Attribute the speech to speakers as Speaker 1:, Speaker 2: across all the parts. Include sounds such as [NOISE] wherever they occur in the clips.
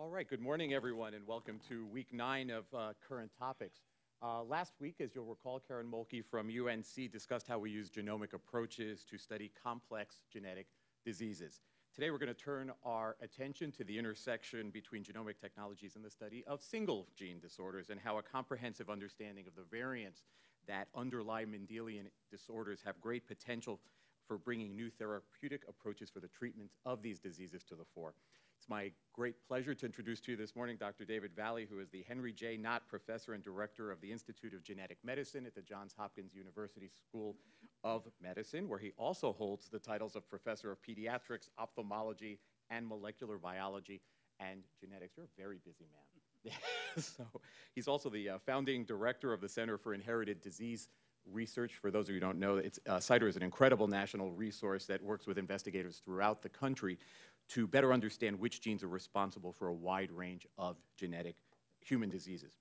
Speaker 1: All right, good morning, everyone, and welcome to week nine of uh, Current Topics. Uh, last week, as you'll recall, Karen Mohlke from UNC discussed how we use genomic approaches to study complex genetic diseases. Today, we're going to turn our attention to the intersection between genomic technologies and the study of single gene disorders and how a comprehensive understanding of the variants that underlie Mendelian disorders have great potential for bringing new therapeutic approaches for the treatment of these diseases to the fore. It's my great pleasure to introduce to you this morning Dr. David Valle, who is the Henry J. Knott Professor and Director of the Institute of Genetic Medicine at the Johns Hopkins University School of Medicine, where he also holds the titles of Professor of Pediatrics, Ophthalmology, and Molecular Biology and Genetics. You're a very busy man. [LAUGHS] so he's also the uh, founding director of the Center for Inherited Disease research. For those of you who don't know, it's, uh, CIDR is an incredible national resource that works with investigators throughout the country to better understand which genes are responsible for a wide range of genetic human diseases.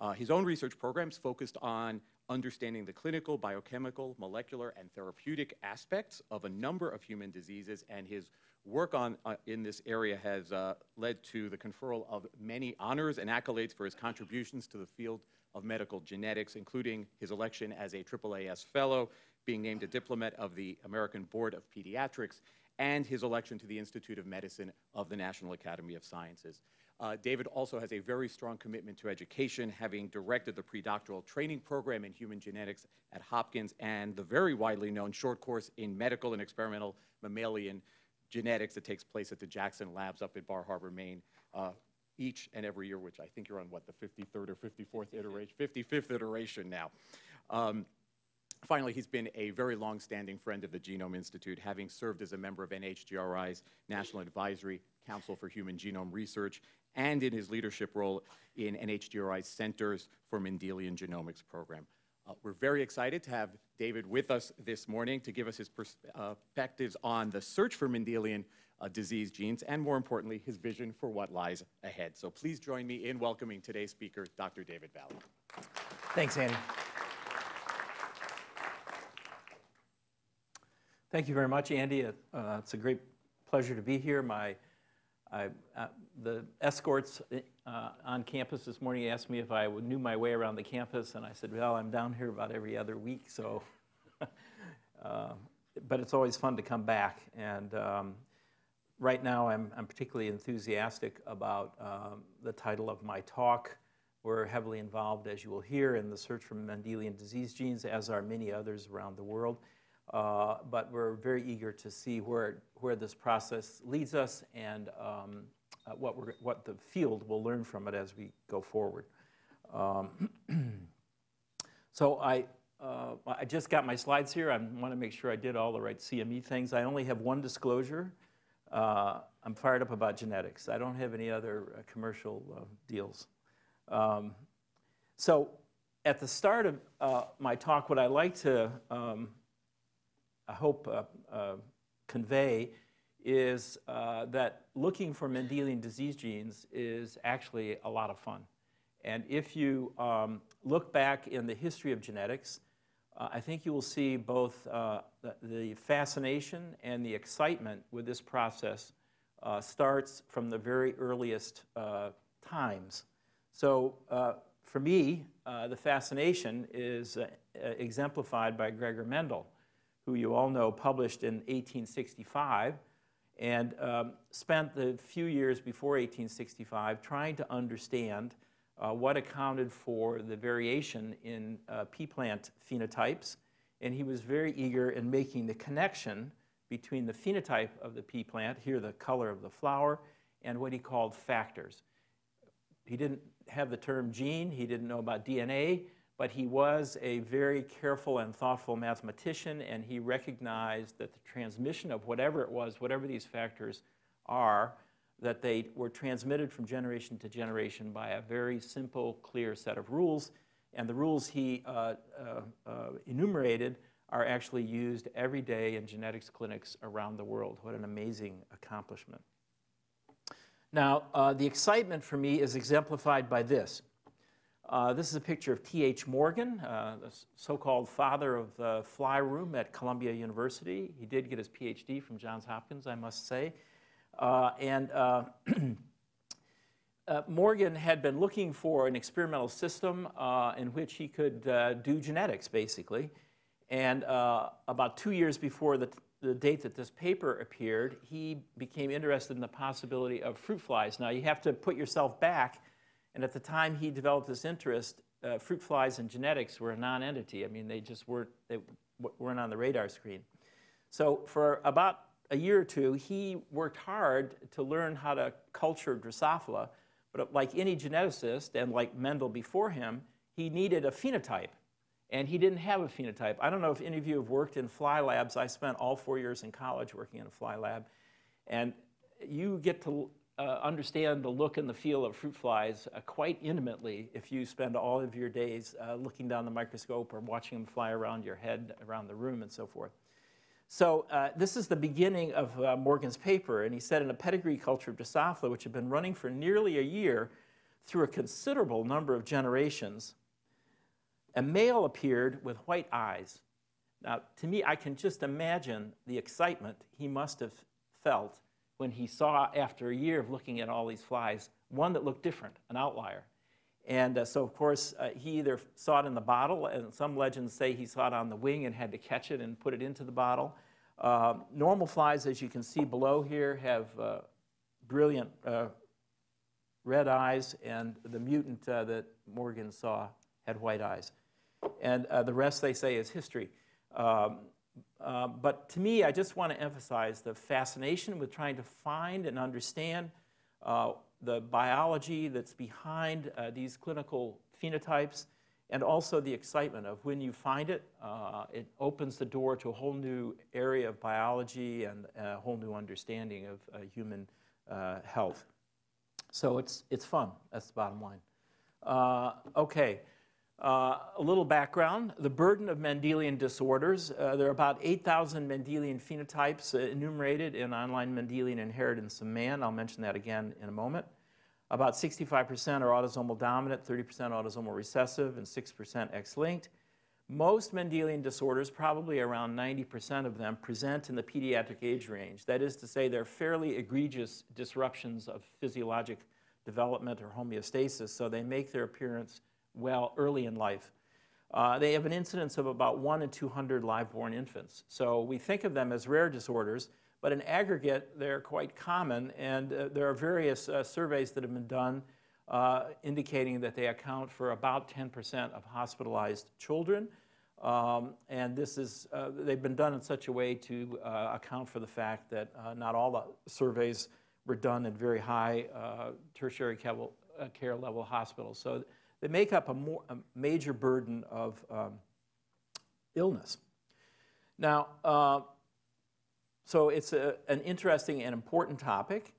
Speaker 1: Uh, his own research programs focused on understanding the clinical, biochemical, molecular, and therapeutic aspects of a number of human diseases, and his work on, uh, in this area has uh, led to the conferral of many honors and accolades for his contributions to the field of medical genetics, including his election as a AAAS Fellow, being named a diplomat of the American Board of Pediatrics, and his election to the Institute of Medicine of the National Academy of Sciences. Uh, David also has a very strong commitment to education, having directed the predoctoral training program in human genetics at Hopkins and the very widely known short course in medical and experimental mammalian genetics that takes place at the Jackson Labs up in Bar Harbor, Maine, uh, each and every year, which I think you're on, what, the 53rd or 54th iteration, 55th iteration now. Um, Finally, he's been a very long-standing friend of the Genome Institute, having served as a member of NHGRI's National Advisory Council for Human Genome Research and in his leadership role in NHGRI's Centers for Mendelian Genomics program. Uh, we're very excited to have David with us this morning to give us his uh, perspectives on the search for Mendelian uh, disease genes, and more importantly, his vision for what lies ahead. So please join me in welcoming today's speaker, Dr. David Valle.
Speaker 2: Thanks, Andy. Thank you very much, Andy. Uh, it's a great pleasure to be here. My, I, uh, the escorts uh, on campus this morning asked me if I knew my way around the campus, and I said, well, I'm down here about every other week, so. [LAUGHS] Uh, but it's always fun to come back, and um, right now I'm, I'm, particularly enthusiastic about um, the title of my talk. We're heavily involved, as you will hear, in the search for Mendelian disease genes, as are many others around the world. Uh, but we're very eager to see where, where this process leads us and um, uh, what, we're, what the field will learn from it as we go forward. Um, [CLEARS THROAT] so I, uh, I just got my slides here. I want to make sure I did all the right CME things. I only have one disclosure. Uh, I'm fired up about genetics. I don't have any other uh, commercial deals. Um, so at the start of my talk, what I like to, um, I hope, uh, convey is that looking for Mendelian disease genes is actually a lot of fun. And if you um, look back in the history of genetics, uh, I think you will see both uh, the, the, fascination and the excitement with this process uh, starts from the very earliest uh, times. So uh, for me, uh, the fascination is exemplified by Gregor Mendel, who you all know published in 1865 and um, spent the few years before 1865 trying to understand uh, what accounted for the variation in uh, pea plant phenotypes. And he was very eager in making the connection between the phenotype of the pea plant, here the color of the flower, and what he called factors. He didn't have the term gene, he didn't know about DNA, but he was a very careful and thoughtful mathematician, and he recognized that the transmission of whatever it was, whatever these factors are, that they were transmitted from generation to generation by a very simple, clear set of rules. And the rules he uh, uh, uh, enumerated are actually used every day in genetics clinics around the world. What an amazing accomplishment. Now, uh, the excitement for me is exemplified by this. Uh, this is a picture of T.H. Morgan, uh, the so-called father of the fly room at Columbia University. He did get his PhD from Johns Hopkins, I must say. Uh, and uh, [CLEARS THROAT] uh, Morgan had been looking for an experimental system in which he could do genetics, basically. And about two years before the, the date that this paper appeared, he became interested in the possibility of fruit flies. Now, you have to put yourself back. And at the time he developed this interest, uh, fruit flies and genetics were a non-entity. I mean, they just weren't, they weren't on the radar screen. So for about a year or two, he worked hard to learn how to culture Drosophila. But like any geneticist, and like Mendel before him, he needed a phenotype. And he didn't have a phenotype. I don't know if any of you have worked in fly labs. I spent all four years in college working in a fly lab. And you get to uh, understand the look and the feel of fruit flies uh, quite intimately if you spend all of your days uh, looking down the microscope or watching them fly around your head, around the room, and so forth. So uh, this is the beginning of uh, Morgan's paper, and he said in a pedigree culture of Drosophila, which had been running for nearly a year through a considerable number of generations, a male appeared with white eyes. Now, to me, I can just imagine the excitement he must have felt when he saw, after a year of looking at all these flies, one that looked different, an outlier. And uh, so, of course, uh, he either saw it in the bottle, and some legends say he saw it on the wing and had to catch it and put it into the bottle. Uh, normal flies, as you can see below here, have uh, brilliant uh, red eyes, and the mutant uh, that Morgan saw had white eyes. And the rest, they say, is history. Um, uh, but to me, I just want to emphasize the fascination with trying to find and understand uh, the biology that's behind uh, these clinical phenotypes and also the excitement of when you find it, uh, it opens the door to a whole new area of biology and a whole new understanding of uh, human health. So it's, it's fun, that's the bottom line. okay. Uh, a little background, the burden of Mendelian disorders. Uh, there are about 8,000 Mendelian phenotypes uh, enumerated in online Mendelian Inheritance of Man. I'll mention that again in a moment. About 65% are autosomal dominant, 30% autosomal recessive, and 6% X-linked. Most Mendelian disorders, probably around 90% of them, present in the pediatric age range. That is to say, they're fairly egregious disruptions of physiologic development or homeostasis, so they make their appearance well early in life. Uh, they have an incidence of about 1 in 200 live-born infants. So we think of them as rare disorders, but in aggregate, they're quite common, and uh, there are various uh, surveys that have been done uh, indicating that they account for about 10% of hospitalized children. Um, and this is, uh, they've been done in such a way to uh, account for the fact that not all the surveys were done in very high tertiary care level hospitals. So they make up a, more, a major burden of um, illness. Now, uh, so it's a, an interesting and important topic.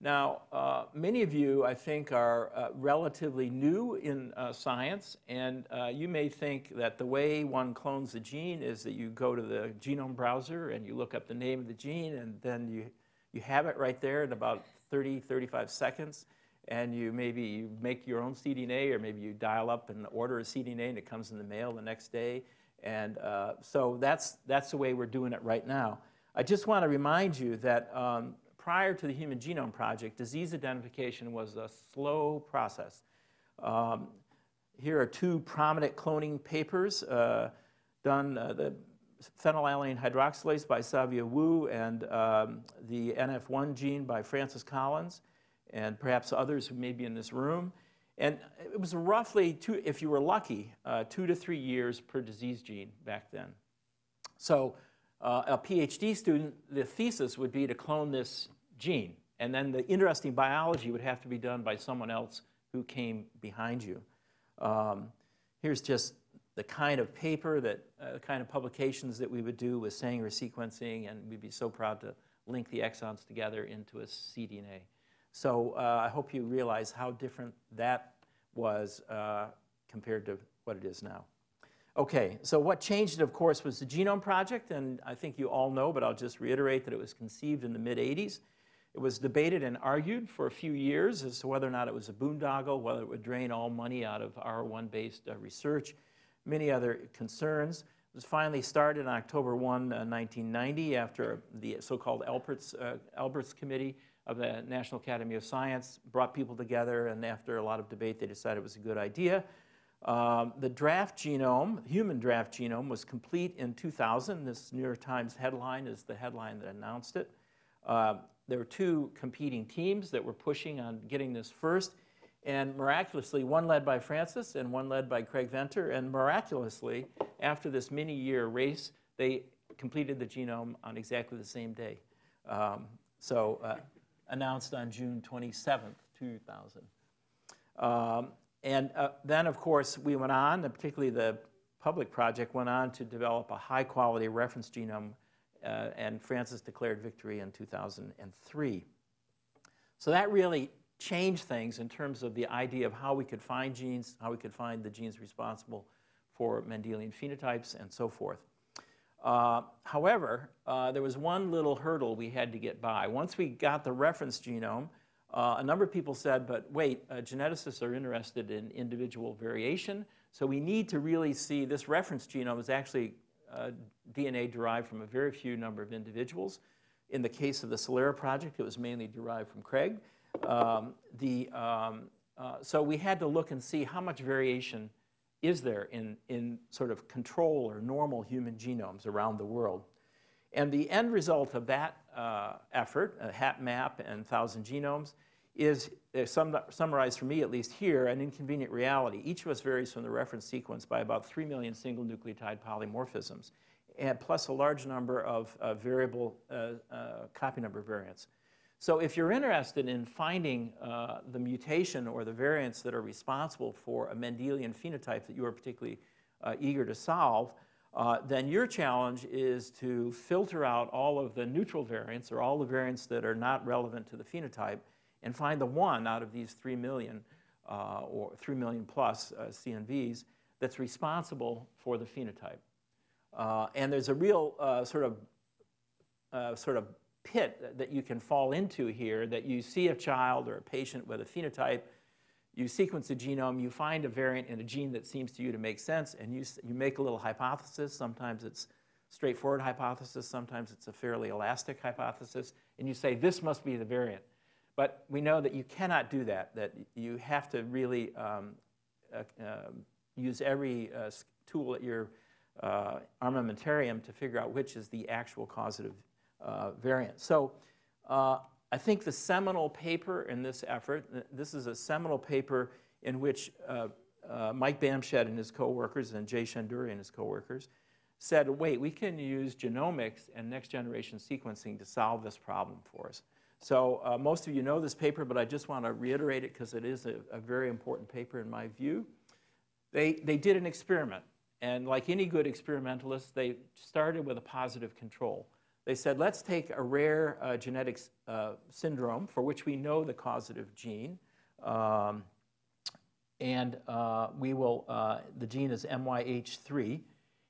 Speaker 2: Now, uh, many of you, I think, are uh, relatively new in uh, science, and uh, you may think that the way one clones a gene is that you go to the genome browser and you look up the name of the gene, and then you, you have it right there in about 30, 35 seconds and you maybe you make your own cDNA or maybe you dial up and order a cDNA and it comes in the mail the next day. And uh, so that's, that's the way we're doing it right now. I just want to remind you that um, prior to the Human Genome Project, disease identification was a slow process. Um, here are two prominent cloning papers uh, done, uh, the phenylalanine hydroxylase by Savio Woo and um, the NF1 gene by Francis Collins and perhaps others who may be in this room. And it was roughly, two, if you were lucky, uh, two to three years per disease gene back then. So uh, a PhD student, the thesis would be to clone this gene. And then the interesting biology would have to be done by someone else who came behind you. Um, here's just the kind of paper that, uh, the kind of publications that we would do with Sanger sequencing, and we'd be so proud to link the exons together into a cDNA. So uh, I hope you realize how different that was uh, compared to what it is now. Okay, so what changed of course, was the Genome Project, and I think you all know, but I'll just reiterate that it was conceived in the mid-80s. It was debated and argued for a few years as to whether or not it was a boondoggle, whether it would drain all money out of R1-based uh, research, many other concerns. It was finally started on October 1, 1990, uh, after the so-called Alberts, uh, Alberts Committee of the National Academy of Science, brought people together, and after a lot of debate, they decided it was a good idea. Um, the draft genome, human draft genome, was complete in 2000. This New York Times headline is the headline that announced it. Uh, there were two competing teams that were pushing on getting this first, and miraculously, one led by Francis and one led by Craig Venter, and miraculously, after this many-year race, they completed the genome on exactly the same day. Um, so uh, announced on June 27th, 2000. Um, and uh, then, of course, we went on, particularly the public project went on to develop a high-quality reference genome, uh, and Francis declared victory in 2003. So that really changed things in terms of the idea of how we could find genes, how we could find the genes responsible for Mendelian phenotypes, and so forth. Uh, however, uh, there was one little hurdle we had to get by. Once we got the reference genome, uh, a number of people said, but wait, uh, geneticists are interested in individual variation, so we need to really see this reference genome is actually uh, DNA derived from a very few number of individuals. In the case of the Celera project, it was mainly derived from Craig. Um, the, um, uh, so we had to look and see how much variation is there in, in sort of control or normal human genomes around the world. And the end result of that uh, effort, uh, HapMap and 1,000 genomes, is uh, sum summarized for me at least here, an inconvenient reality. Each of us varies from the reference sequence by about 3 million single nucleotide polymorphisms, and plus a large number of uh, variable uh, uh copy number variants. So if you're interested in finding uh, the mutation or the variants that are responsible for a Mendelian phenotype that you are particularly uh, eager to solve, uh, then your challenge is to filter out all of the neutral variants or all the variants that are not relevant to the phenotype and find the one out of these 3 million uh, or 3 million plus uh, CNVs that's responsible for the phenotype. Uh, and there's a real sort of sort of pit that you can fall into here that you see a child or a patient with a phenotype, you sequence the genome, you find a variant in a gene that seems to you to make sense, and you, you make a little hypothesis. Sometimes it's straightforward hypothesis, sometimes it's a fairly elastic hypothesis, and you say, this must be the variant. But we know that you cannot do that, that you have to really um, uh, uh, use every uh, tool at your uh, armamentarium to figure out which is the actual causative uh, variant. So uh, I think the seminal paper in this effort, this is a seminal paper in which uh, uh, Mike Bamshad and his coworkers and Jay Shendure and his coworkers said, wait, we can use genomics and next generation sequencing to solve this problem for us. So uh, most of you know this paper, but I just want to reiterate it because it is a, a, very important paper in my view. They, they did an experiment, and like any good experimentalist, they started with a positive control. They said, let's take a rare uh, genetic uh, syndrome for which we know the causative gene, um, and uh, we will, uh, the gene is MYH3,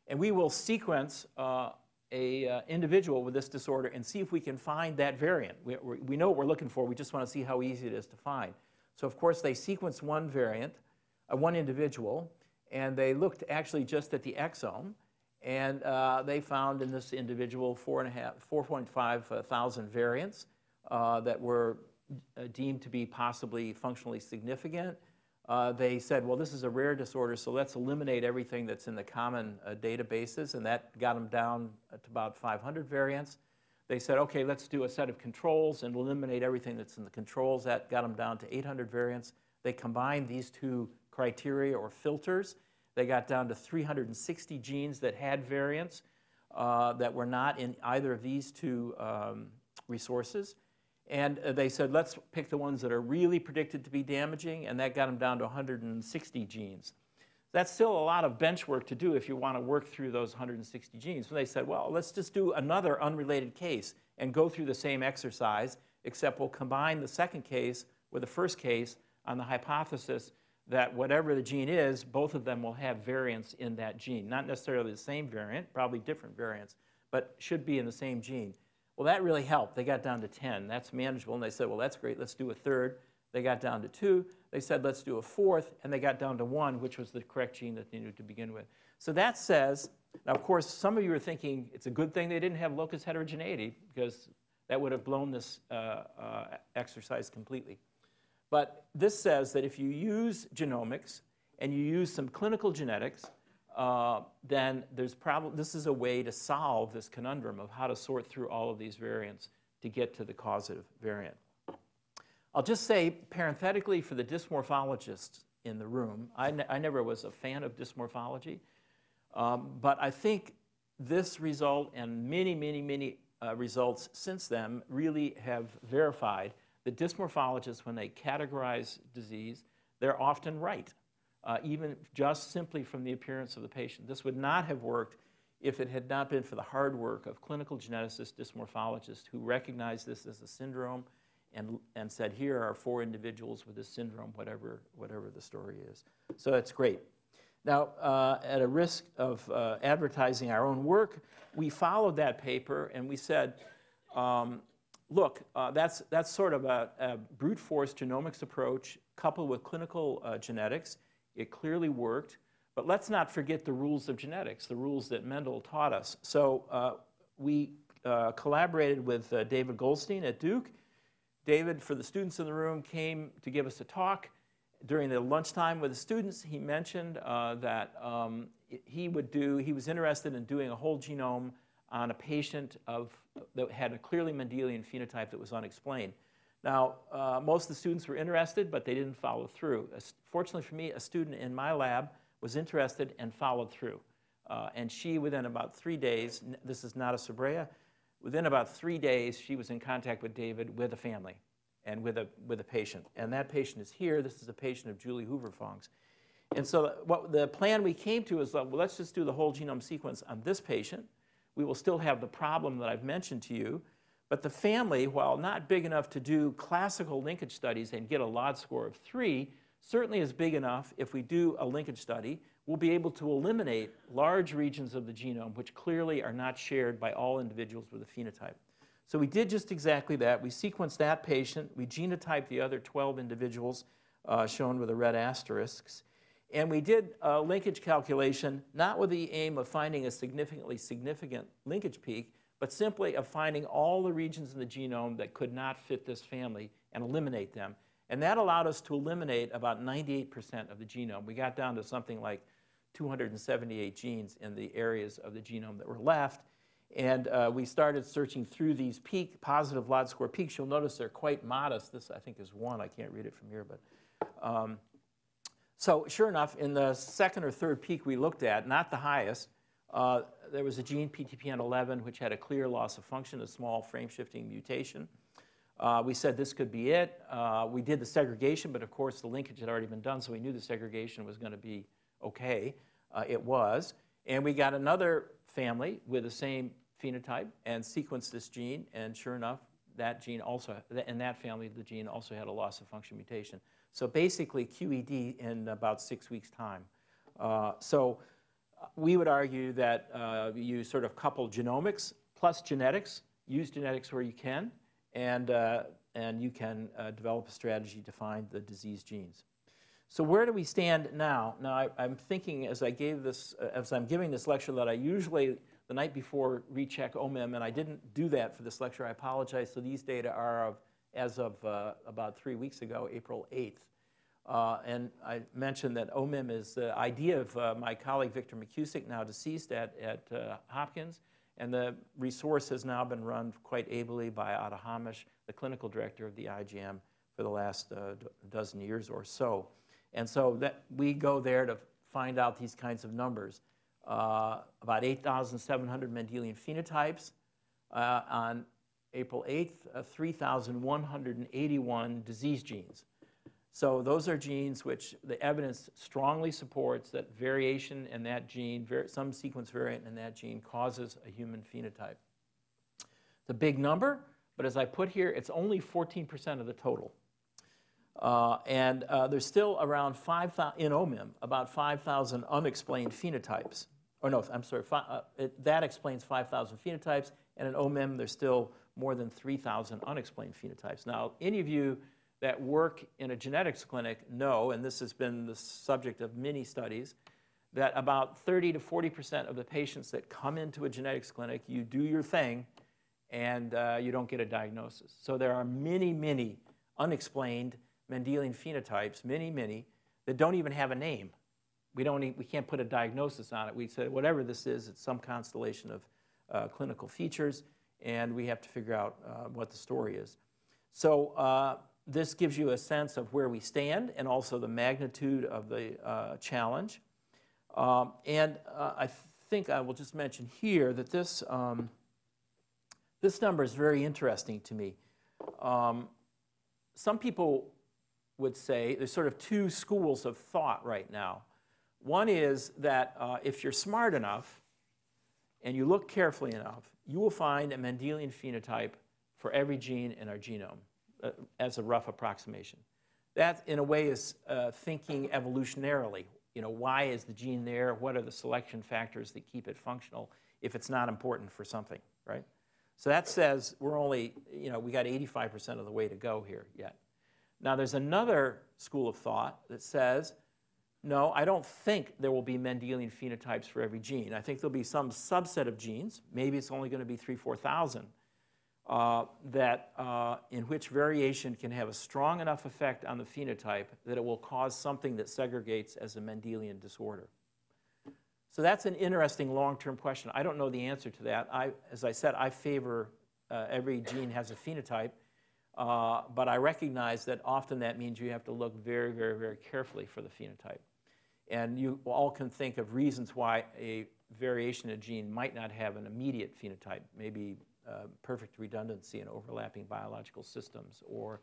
Speaker 2: and we will sequence uh, a uh, individual with this disorder and see if we can find that variant. We, we know what we're looking for, we just want to see how easy it is to find. So of course they sequenced one variant, one individual, and they looked actually just at the exome, and uh, they found in this individual 4.5 uh, variants uh, that were uh, deemed to be possibly functionally significant. Uh, they said, well, this is a rare disorder, so let's eliminate everything that's in the common uh, databases, and that got them down to about 500 variants. They said, okay, let's do a set of controls and eliminate everything that's in the controls. That got them down to 800 variants. They combined these two criteria or filters they got down to 360 genes that had variants uh, that were not in either of these two um, resources. And uh, they said, let's pick the ones that are really predicted to be damaging, and that got them down to 160 genes. That's still a lot of bench work to do if you want to work through those 160 genes. So they said, well, let's just do another unrelated case and go through the same exercise, except we'll combine the second case with the first case on the hypothesis that whatever the gene is, both of them will have variants in that gene. Not necessarily the same variant, probably different variants, but should be in the same gene. Well, that really helped. They got down to 10. That's manageable. And they said, well, that's great. Let's do a third. They got down to two. They said, let's do a fourth. And they got down to one, which was the correct gene that they knew to begin with. So that says, now, of course, some of you are thinking it's a good thing they didn't have locus heterogeneity because that would have blown this uh, uh, exercise completely. But this says that if you use genomics and you use some clinical genetics, uh, then there's probably, this is a way to solve this conundrum of how to sort through all of these variants to get to the causative variant. I'll just say parenthetically for the dysmorphologists in the room, I, ne I never was a fan of dysmorphology, um, but I think this result and many, many, many uh, results since then really have verified that dysmorphologists, when they categorize disease, they're often right, uh, even just simply from the appearance of the patient. This would not have worked if it had not been for the hard work of clinical geneticists, dysmorphologists who recognized this as a syndrome and, and said, here are four individuals with this syndrome, whatever, whatever the story is. So that's great. Now, uh, at a risk of uh, advertising our own work, we followed that paper and we said, um, look, uh, that's, that's sort of a, a, brute force genomics approach coupled with clinical uh, genetics. It clearly worked, but let's not forget the rules of genetics, the rules that Mendel taught us. So uh, we uh, collaborated with David Goldstein at Duke. David, for the students in the room, came to give us a talk during the lunchtime with the students, he mentioned uh, that um, he would do, he was interested in doing a whole genome on a patient of, that had a clearly Mendelian phenotype that was unexplained. Now, uh, most of the students were interested, but they didn't follow through. Fortunately for me, a student in my lab was interested and followed through. Uh, and she, within about three days, this is Nara Sobreira, within about three days, she was in contact with David with a family and with a, with a patient. And that patient is here. This is a patient of Julie Hoover-Fong's. And so what the plan we came to is, well, let's just do the whole genome sequence on this patient. We will still have the problem that I've mentioned to you, but the family, while not big enough to do classical linkage studies and get a LOD score of three, certainly is big enough if we do a linkage study, we'll be able to eliminate large regions of the genome which clearly are not shared by all individuals with a phenotype. So we did just exactly that. We sequenced that patient. We genotyped the other 12 individuals uh, shown with the red asterisks. And we did a linkage calculation, not with the aim of finding a significantly significant linkage peak, but simply of finding all the regions in the genome that could not fit this family and eliminate them. And that allowed us to eliminate about 98% of the genome. We got down to something like 278 genes in the areas of the genome that were left. And uh, we started searching through these peak, positive LOD score peaks. You'll notice they're quite modest. This, I think, is one. I can't read it from here. but um, So sure enough, in the second or third peak we looked at, not the highest, uh, there was a gene, PTPN11, which had a clear loss of function, a small frame-shifting mutation. Uh, we said this could be it. Uh, we did the segregation, but of course the linkage had already been done, so we knew the segregation was going to be okay. Uh, it was. And we got another family with the same phenotype and sequenced this gene, and sure enough, that gene also, in that family, the gene also had a loss of function mutation. So basically QED in about six weeks' time. Uh, so uh, we would argue that uh, you sort of couple genomics plus genetics, use genetics where you can, and, uh, and you can uh, develop a strategy to find the disease genes. So where do we stand now? Now I, am thinking as I gave this, uh, as I'm giving this lecture that I usually the night before recheck OMIM, and I didn't do that for this lecture. I apologize. So these data are of, as of uh, about three weeks ago, April 8th. Uh, and I mentioned that OMIM is the idea of uh, my colleague Victor McKusick, now deceased at, at Hopkins. And the resource has now been run quite ably by Ada Hamosh, the clinical director of the IGM for the last uh, dozen years or so. And so that we go there to find out these kinds of numbers uh, about 8,700 Mendelian phenotypes. Uh, on April 8th, uh, 3,181 disease genes. So those are genes which the evidence strongly supports that variation in that gene, some sequence variant in that gene causes a human phenotype. It's a big number, but as I put here, it's only 14% of the total. Uh, and uh, there's still around 5,000, in OMIM, about 5,000 unexplained phenotypes or no, I'm sorry, uh, it, that explains 5,000 phenotypes, and in OMIM, there's still more than 3,000 unexplained phenotypes. Now, any of you that work in a genetics clinic know, and this has been the subject of many studies, that about 30 to 40% of the patients that come into a genetics clinic, you do your thing, and uh, you don't get a diagnosis. So there are many, many unexplained Mendelian phenotypes, many, many, that don't even have a name. We, don't, we can't put a diagnosis on it. We say, whatever this is, it's some constellation of uh, clinical features, and we have to figure out uh, what the story is. So uh, this gives you a sense of where we stand and also the magnitude of the uh, challenge. Um, and uh, I think I will just mention here that this, um, this number is very interesting to me. Um, some people would say there's sort of two schools of thought right now. One is that uh, if you're smart enough and you look carefully enough, you will find a Mendelian phenotype for every gene in our genome uh, as a rough approximation. That, in a way, is uh, thinking evolutionarily. You know, why is the gene there? What are the selection factors that keep it functional if it's not important for something, right? So that says we're only, you know, we got 85% of the way to go here yet. Now, there's another school of thought that says, no, I don't think there will be Mendelian phenotypes for every gene. I think there'll be some subset of genes, maybe it's only going to be 3, 4,000, uh, that uh, in which variation can have a strong enough effect on the phenotype that it will cause something that segregates as a Mendelian disorder. So that's an interesting long-term question. I don't know the answer to that. I, as I said, I favor uh, every gene has a phenotype, uh, but I recognize that often that means you have to look very, very, very carefully for the phenotype. And you all can think of reasons why a variation in a gene might not have an immediate phenotype, maybe uh, perfect redundancy in overlapping biological systems, or,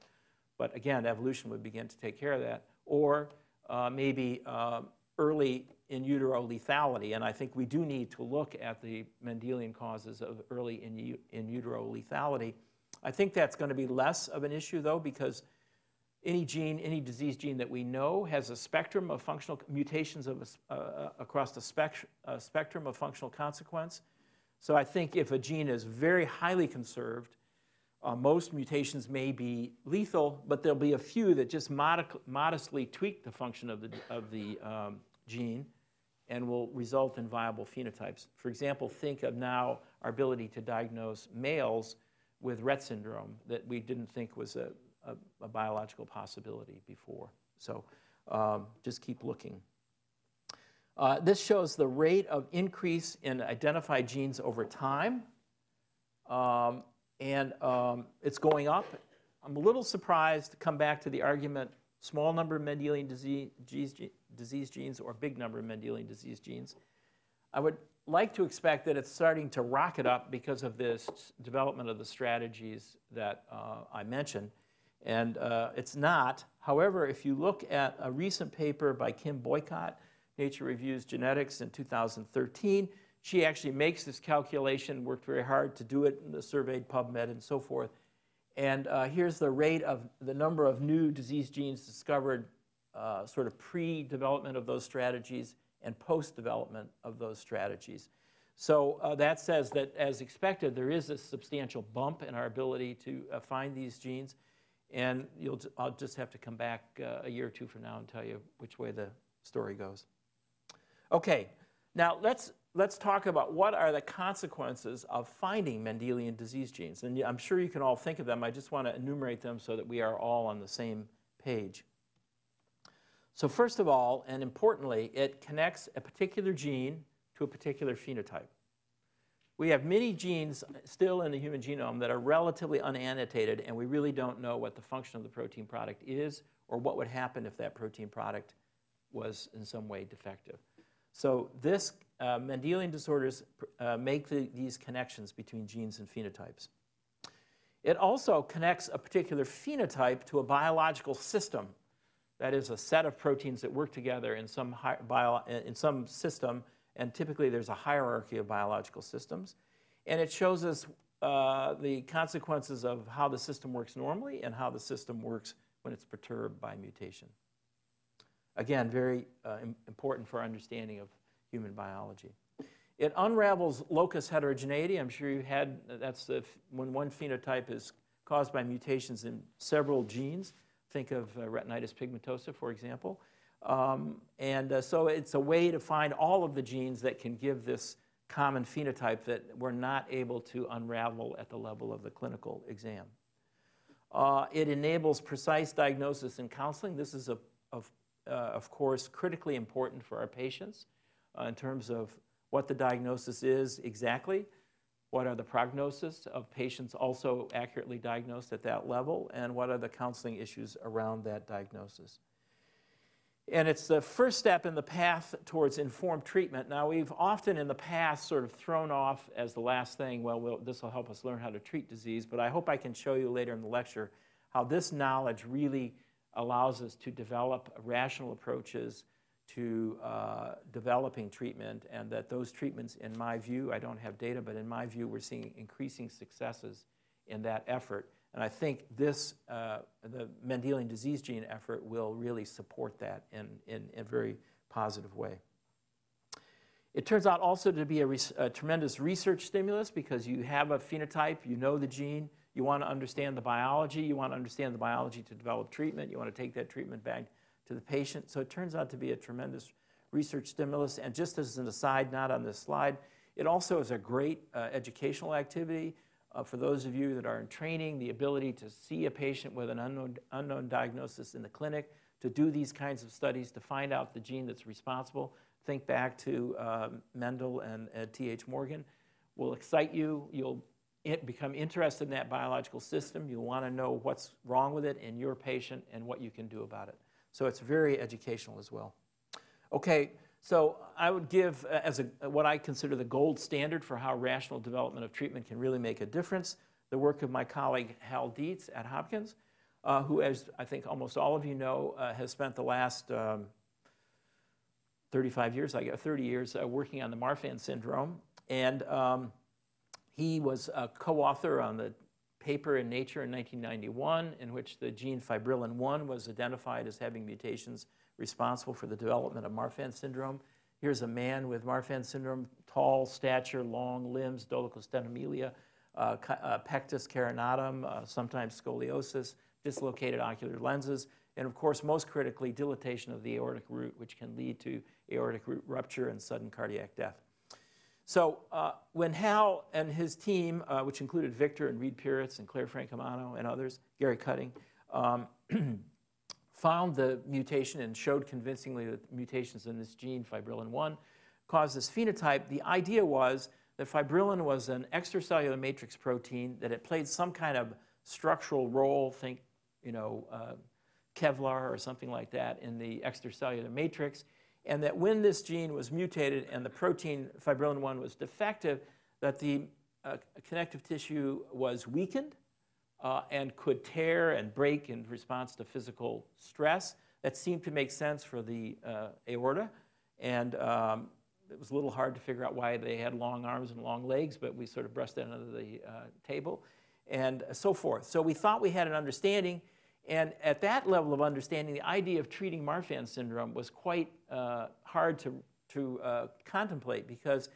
Speaker 2: but again, evolution would begin to take care of that, or uh, maybe uh, early in utero lethality, and I think we do need to look at the Mendelian causes of early in, in utero lethality. I think that's going to be less of an issue, though, because any gene, any disease gene that we know has a spectrum of functional mutations of a, uh, across the uh, spectrum of functional consequence. So I think if a gene is very highly conserved, uh, most mutations may be lethal, but there'll be a few that just mod modestly tweak the function of the, of the um, gene and will result in viable phenotypes. For example, think of now our ability to diagnose males with Rett syndrome that we didn't think was a, a, a biological possibility before. So um, just keep looking. Uh, this shows the rate of increase in identified genes over time. Um, and um, it's going up. I'm a little surprised to come back to the argument, small number of Mendelian disease, disease genes or big number of Mendelian disease genes. I would like to expect that it's starting to rocket up because of this development of the strategies that uh, I mentioned. And uh, it's not. However, if you look at a recent paper by Kim Boycott, Nature Reviews Genetics in 2013, she actually makes this calculation, worked very hard to do it in the surveyed PubMed and so forth. And uh, here's the rate of the number of new disease genes discovered uh, sort of pre-development of those strategies and post-development of those strategies. So uh, that says that, as expected, there is a substantial bump in our ability to uh, find these genes. And you'll, I'll just have to come back uh, a year or two from now and tell you which way the story goes. Okay, now let's, let's talk about what are the consequences of finding Mendelian disease genes. And I'm sure you can all think of them. I just want to enumerate them so that we are all on the same page. So first of all, and importantly, it connects a particular gene to a particular phenotype. We have many genes still in the human genome that are relatively unannotated, and we really don't know what the function of the protein product is or what would happen if that protein product was in some way defective. So this uh, Mendelian disorders uh, make the, these connections between genes and phenotypes. It also connects a particular phenotype to a biological system that is a set of proteins that work together in some, in some system, and typically there's a hierarchy of biological systems. And it shows us uh, the consequences of how the system works normally and how the system works when it's perturbed by mutation. Again, very uh, important for understanding of human biology. It unravels locus heterogeneity. I'm sure you had, that's the, when one phenotype is caused by mutations in several genes. Think of uh, retinitis pigmentosa, for example. Um, and uh, so it's a way to find all of the genes that can give this common phenotype that we're not able to unravel at the level of the clinical exam. Uh, it enables precise diagnosis and counseling. This is, a, of, uh, of course, critically important for our patients uh, in terms of what the diagnosis is exactly, what are the prognosis of patients also accurately diagnosed at that level, and what are the counseling issues around that diagnosis. And it's the first step in the path towards informed treatment. Now, we've often in the past sort of thrown off as the last thing, well, this will help us learn how to treat disease, but I hope I can show you later in the lecture how this knowledge really allows us to develop rational approaches to uh, developing treatment, and that those treatments, in my view, I don't have data, but in my view, we're seeing increasing successes in that effort. And I think this, uh, the Mendelian disease gene effort will really support that in, in, in a very positive way. It turns out also to be a, a, tremendous research stimulus because you have a phenotype, you know the gene, you want to understand the biology, you want to understand the biology to develop treatment, you want to take that treatment back to the patient. So it turns out to be a tremendous research stimulus. And just as an aside, not on this slide, it also is a great uh, educational activity. Uh, for those of you that are in training, the ability to see a patient with an unknown, unknown diagnosis in the clinic, to do these kinds of studies, to find out the gene that's responsible. Think back to um, Mendel and T.H. Morgan. Will excite you. You'll become interested in that biological system. You'll want to know what's wrong with it in your patient and what you can do about it. So it's very educational as well. Okay, so I would give uh, as a, what I consider the gold standard for how rational development of treatment can really make a difference, the work of my colleague Hal Dietz at Hopkins, uh, who, as I think almost all of you know, uh, has spent the last um, 35 years, I guess, 30 years uh, working on the Marfan syndrome. And um, he was a co-author on the paper in Nature in 1991 in which the gene fibrillin 1 was identified as having mutations responsible for the development of Marfan syndrome. Here's a man with Marfan syndrome, tall stature, long limbs, dolichostenomelia, uh, uh, pectus carinatum, uh, sometimes scoliosis, dislocated ocular lenses, and of course, most critically, dilatation of the aortic root, which can lead to aortic root rupture and sudden cardiac death. So uh, when Hal and his team, uh, which included Victor and Reed Pyeritz and Clair Francomano and others, Garry Cutting, um, [CLEARS THROAT] found the mutation and showed convincingly that mutations in this gene, fibrillin-1, caused this phenotype, the idea was that fibrillin was an extracellular matrix protein, that it played some kind of structural role, think, you know, uh, Kevlar or something like that in the extracellular matrix, and that when this gene was mutated and the protein fibrillin-1 was defective, that the uh, connective tissue was weakened uh, and could tear and break in response to physical stress. That seemed to make sense for the uh, aorta, and um, it was a little hard to figure out why they had long arms and long legs, but we sort of brushed that under the uh, table, and so forth. So we thought we had an understanding, and at that level of understanding, the idea of treating Marfan syndrome was quite uh, hard to, to uh, contemplate because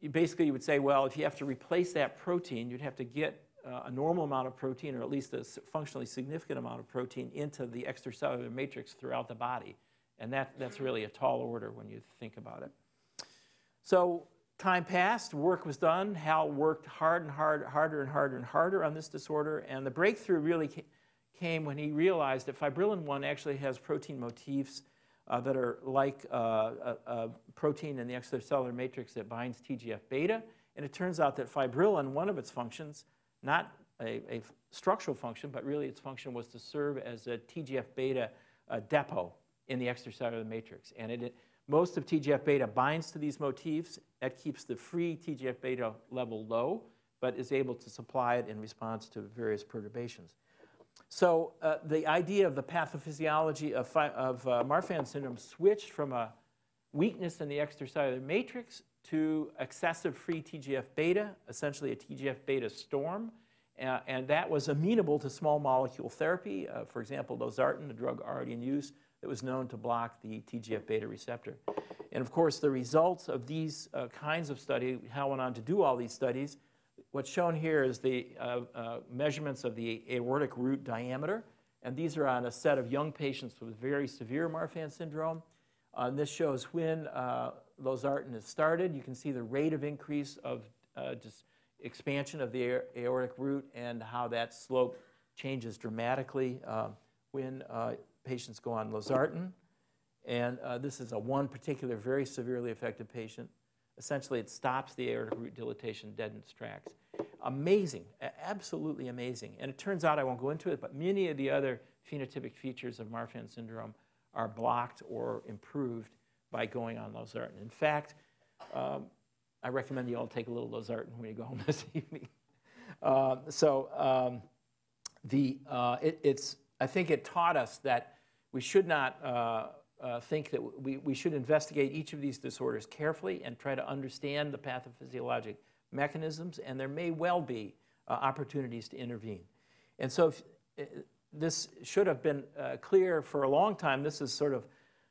Speaker 2: you basically you would say, well, if you have to replace that protein, you'd have to get uh, a normal amount of protein or at least a functionally significant amount of protein into the extracellular matrix throughout the body. And that, that's really a tall order when you think about it. So time passed, work was done. Hal worked hard and hard, harder and harder and harder on this disorder. And the breakthrough really came when he realized that fibrillin-1 actually has protein motifs uh, that are like uh, a, a, protein in the extracellular matrix that binds TGF-beta. And it turns out that fibrillin, one of its functions, not a, a, structural function, but really its function was to serve as a TGF-beta uh, depot in the extracellular matrix. And it, it, most of TGF-beta binds to these motifs. That keeps the free TGF-beta level low, but is able to supply it in response to various perturbations. So uh, the idea of the pathophysiology of, of uh, Marfan syndrome switched from a weakness in the extracellular matrix to excessive free TGF-beta, essentially a TGF-beta storm. Uh, and that was amenable to small molecule therapy. Uh, for example, losartan, a drug already in use that was known to block the TGF-beta receptor. And of course, the results of these uh, kinds of studies, Hal went on to do all these studies, what's shown here is the uh, uh, measurements of the aortic root diameter. And these are on a set of young patients with very severe Marfan syndrome. Uh, this shows when uh, losartan is started, you can see the rate of increase of uh, just expansion of the aortic root and how that slope changes dramatically uh, when uh, patients go on losartan. And uh, this is a one particular very severely affected patient. Essentially, it stops the aortic root dilatation dead in its tracks. Amazing, absolutely amazing. And it turns out, I won't go into it, but many of the other phenotypic features of Marfan syndrome are blocked or improved by going on losartan. In fact, um, I recommend you all take a little losartan when you go home [LAUGHS] this evening. Uh, so um, the, uh, it, it's, I think it taught us that we should not uh, uh, think that we, we should investigate each of these disorders carefully and try to understand the pathophysiologic mechanisms, and there may well be uh, opportunities to intervene. And so if, uh, this should have been clear for a long time. This is sort of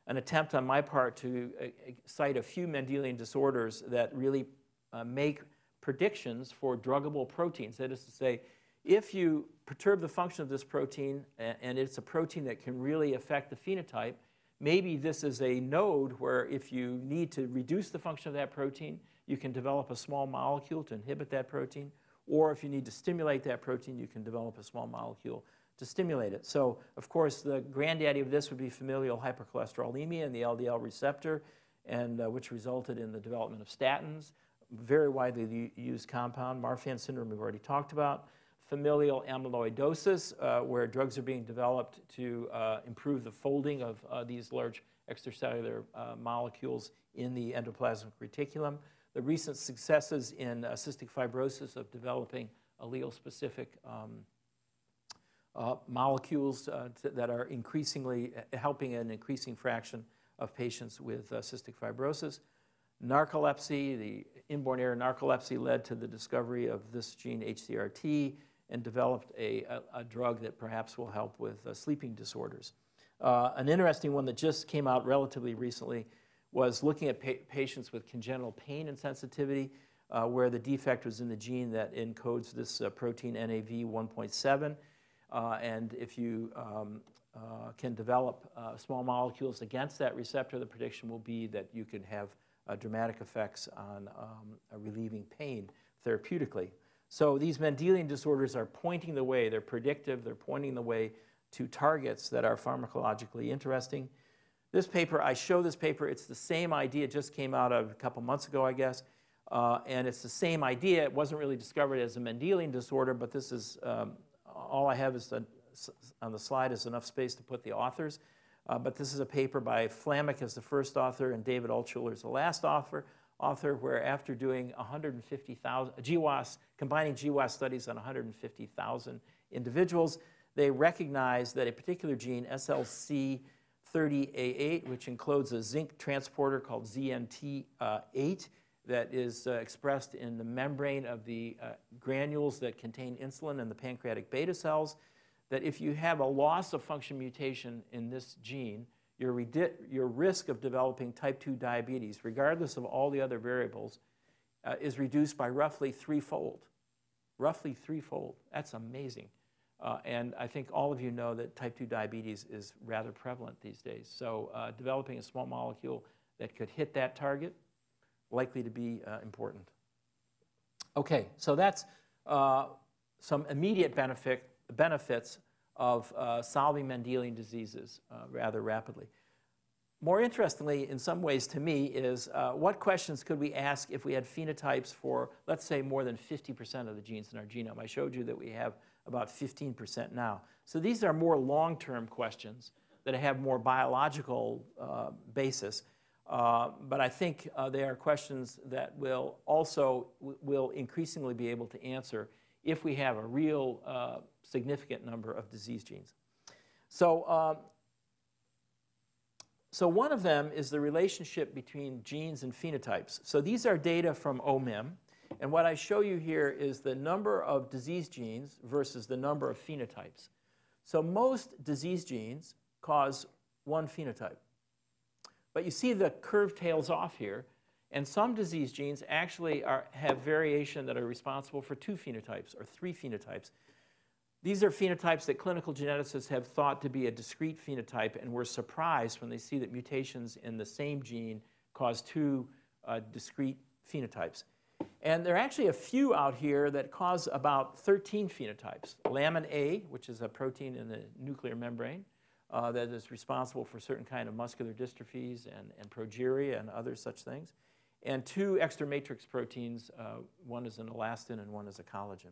Speaker 2: an attempt on my part to uh, cite a few Mendelian disorders that really uh, make predictions for druggable proteins. That is to say, if you perturb the function of this protein, and it's a protein that can really affect the phenotype, maybe this is a node where if you need to reduce the function of that protein, you can develop a small molecule to inhibit that protein, or if you need to stimulate that protein, you can develop a small molecule to stimulate it. So, of course, the granddaddy of this would be familial hypercholesterolemia and the LDL receptor, and uh, which resulted in the development of statins, very widely used compound. Marfan syndrome we've already talked about. Familial amyloidosis, uh, where drugs are being developed to uh, improve the folding of uh, these large extracellular uh, molecules in the endoplasmic reticulum. The recent successes in uh, cystic fibrosis of developing allele-specific um, molecules uh, that are increasingly uh, helping an increasing fraction of patients with uh, cystic fibrosis. Narcolepsy, the inborn error narcolepsy led to the discovery of this gene HCRT and developed a, a, a drug that perhaps will help with uh, sleeping disorders. Uh, an interesting one that just came out relatively recently was looking at pa patients with congenital pain insensitivity, uh, where the defect was in the gene that encodes this uh, protein NAV 1.7. Uh, and if you um, uh, can develop uh, small molecules against that receptor, the prediction will be that you can have dramatic effects on um, relieving pain therapeutically. So these Mendelian disorders are pointing the way. They're predictive. They're pointing the way to targets that are pharmacologically interesting. This paper, I show this paper, it's the same idea, it just came out a couple months ago, I guess, uh, and it's the same idea. It wasn't really discovered as a Mendelian disorder, but this is um, all I have is the, on the slide is enough space to put the authors. Uh, but this is a paper by Flannick as the first author and David Altshuler as the last author, author where after doing 150,000 GWAS, combining GWAS studies on 150,000 individuals, they recognized that a particular gene, SLC30A8, which includes a zinc transporter called ZNT8, that is uh, expressed in the membrane of the uh, granules that contain insulin and the pancreatic beta cells, that if you have a loss of function mutation in this gene, your, your risk of developing type 2 diabetes, regardless of all the other variables, uh, is reduced by roughly threefold. Roughly threefold. That's amazing. Uh, and I think all of you know that type 2 diabetes is rather prevalent these days. So uh, developing a small molecule that could hit that target likely to be uh, important. Okay, so that's uh, some immediate benefit, benefits of uh, solving Mendelian diseases uh, rather rapidly. More interestingly, in some ways to me, is uh, what questions could we ask if we had phenotypes for, let's say, more than 50% of the genes in our genome? I showed you that we have about 15% now. So these are more long-term questions that have more biological uh, basis. Uh, but I think uh, they are questions that will also will increasingly be able to answer if we have a real uh, significant number of disease genes. So, um, so one of them is the relationship between genes and phenotypes. So these are data from OMIM. And what I show you here is the number of disease genes versus the number of phenotypes. So most disease genes cause one phenotype. But you see the curve tails off here, and some disease genes actually are, have variation that are responsible for two phenotypes or three phenotypes. These are phenotypes that clinical geneticists have thought to be a discrete phenotype and were surprised when they see that mutations in the same gene cause two uh, discrete phenotypes. And there are actually a few out here that cause about 13 phenotypes. Lamin A, which is a protein in the nuclear membrane uh, that is responsible for certain kind of muscular dystrophies and, and progeria and other such things. And two extra matrix proteins, uh, one is an elastin and one is a collagen.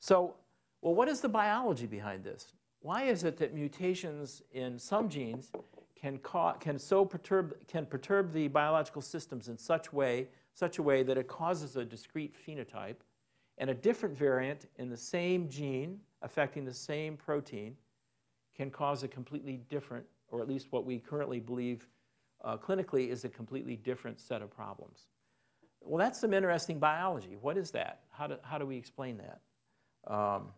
Speaker 2: So, well, what is the biology behind this? Why is it that mutations in some genes can, can so perturb, can perturb the biological systems in such way such a way that it causes a discrete phenotype, and a different variant in the same gene affecting the same protein can cause a completely different, or at least what we currently believe uh, clinically is a completely different set of problems. Well, that's some interesting biology. What is that? How do, how do we explain that? Um,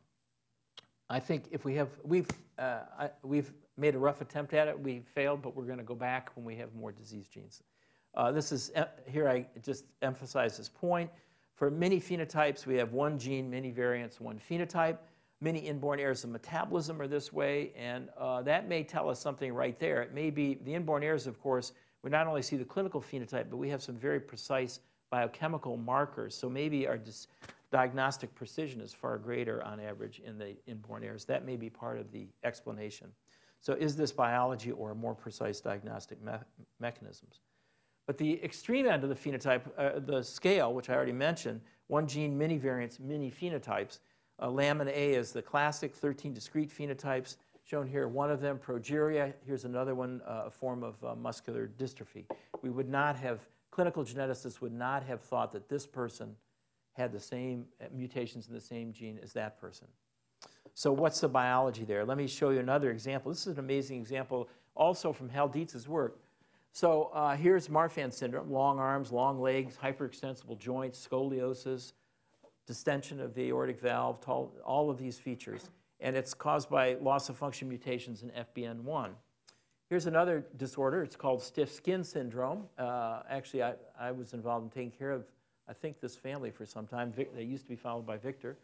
Speaker 2: I think if we have, we've, uh, I, we've made a rough attempt at it. We failed, but we're going to go back when we have more disease genes. Uh, this is, here I just emphasize this point. For many phenotypes, we have one gene, many variants, one phenotype. Many inborn errors of metabolism are this way, and uh, that may tell us something right there. It may be, the inborn errors, of course, we not only see the clinical phenotype, but we have some very precise biochemical markers. So maybe our diagnostic precision is far greater on average in the inborn errors. That may be part of the explanation. So is this biology or more precise diagnostic me mechanisms? But the extreme end of the phenotype, uh, the scale, which I already mentioned, one gene, many variants, many phenotypes. Uh, lamin A is the classic 13 discrete phenotypes shown here. One of them, progeria. Here's another one, uh, a form of uh, muscular dystrophy. We would not have, clinical geneticists would not have thought that this person had the same uh, mutations in the same gene as that person. So what's the biology there? Let me show you another example. This is an amazing example also from Hal Dietz's work. So uh, here's Marfan syndrome, long arms, long legs, hyperextensible joints, scoliosis, distension of the aortic valve, tall, all of these features. And it's caused by loss of function mutations in FBN1. Here's another disorder. It's called stiff skin syndrome. Uh, actually, I, I was involved in taking care of, I think, this family for some time. Vic, they used to be followed by Victor.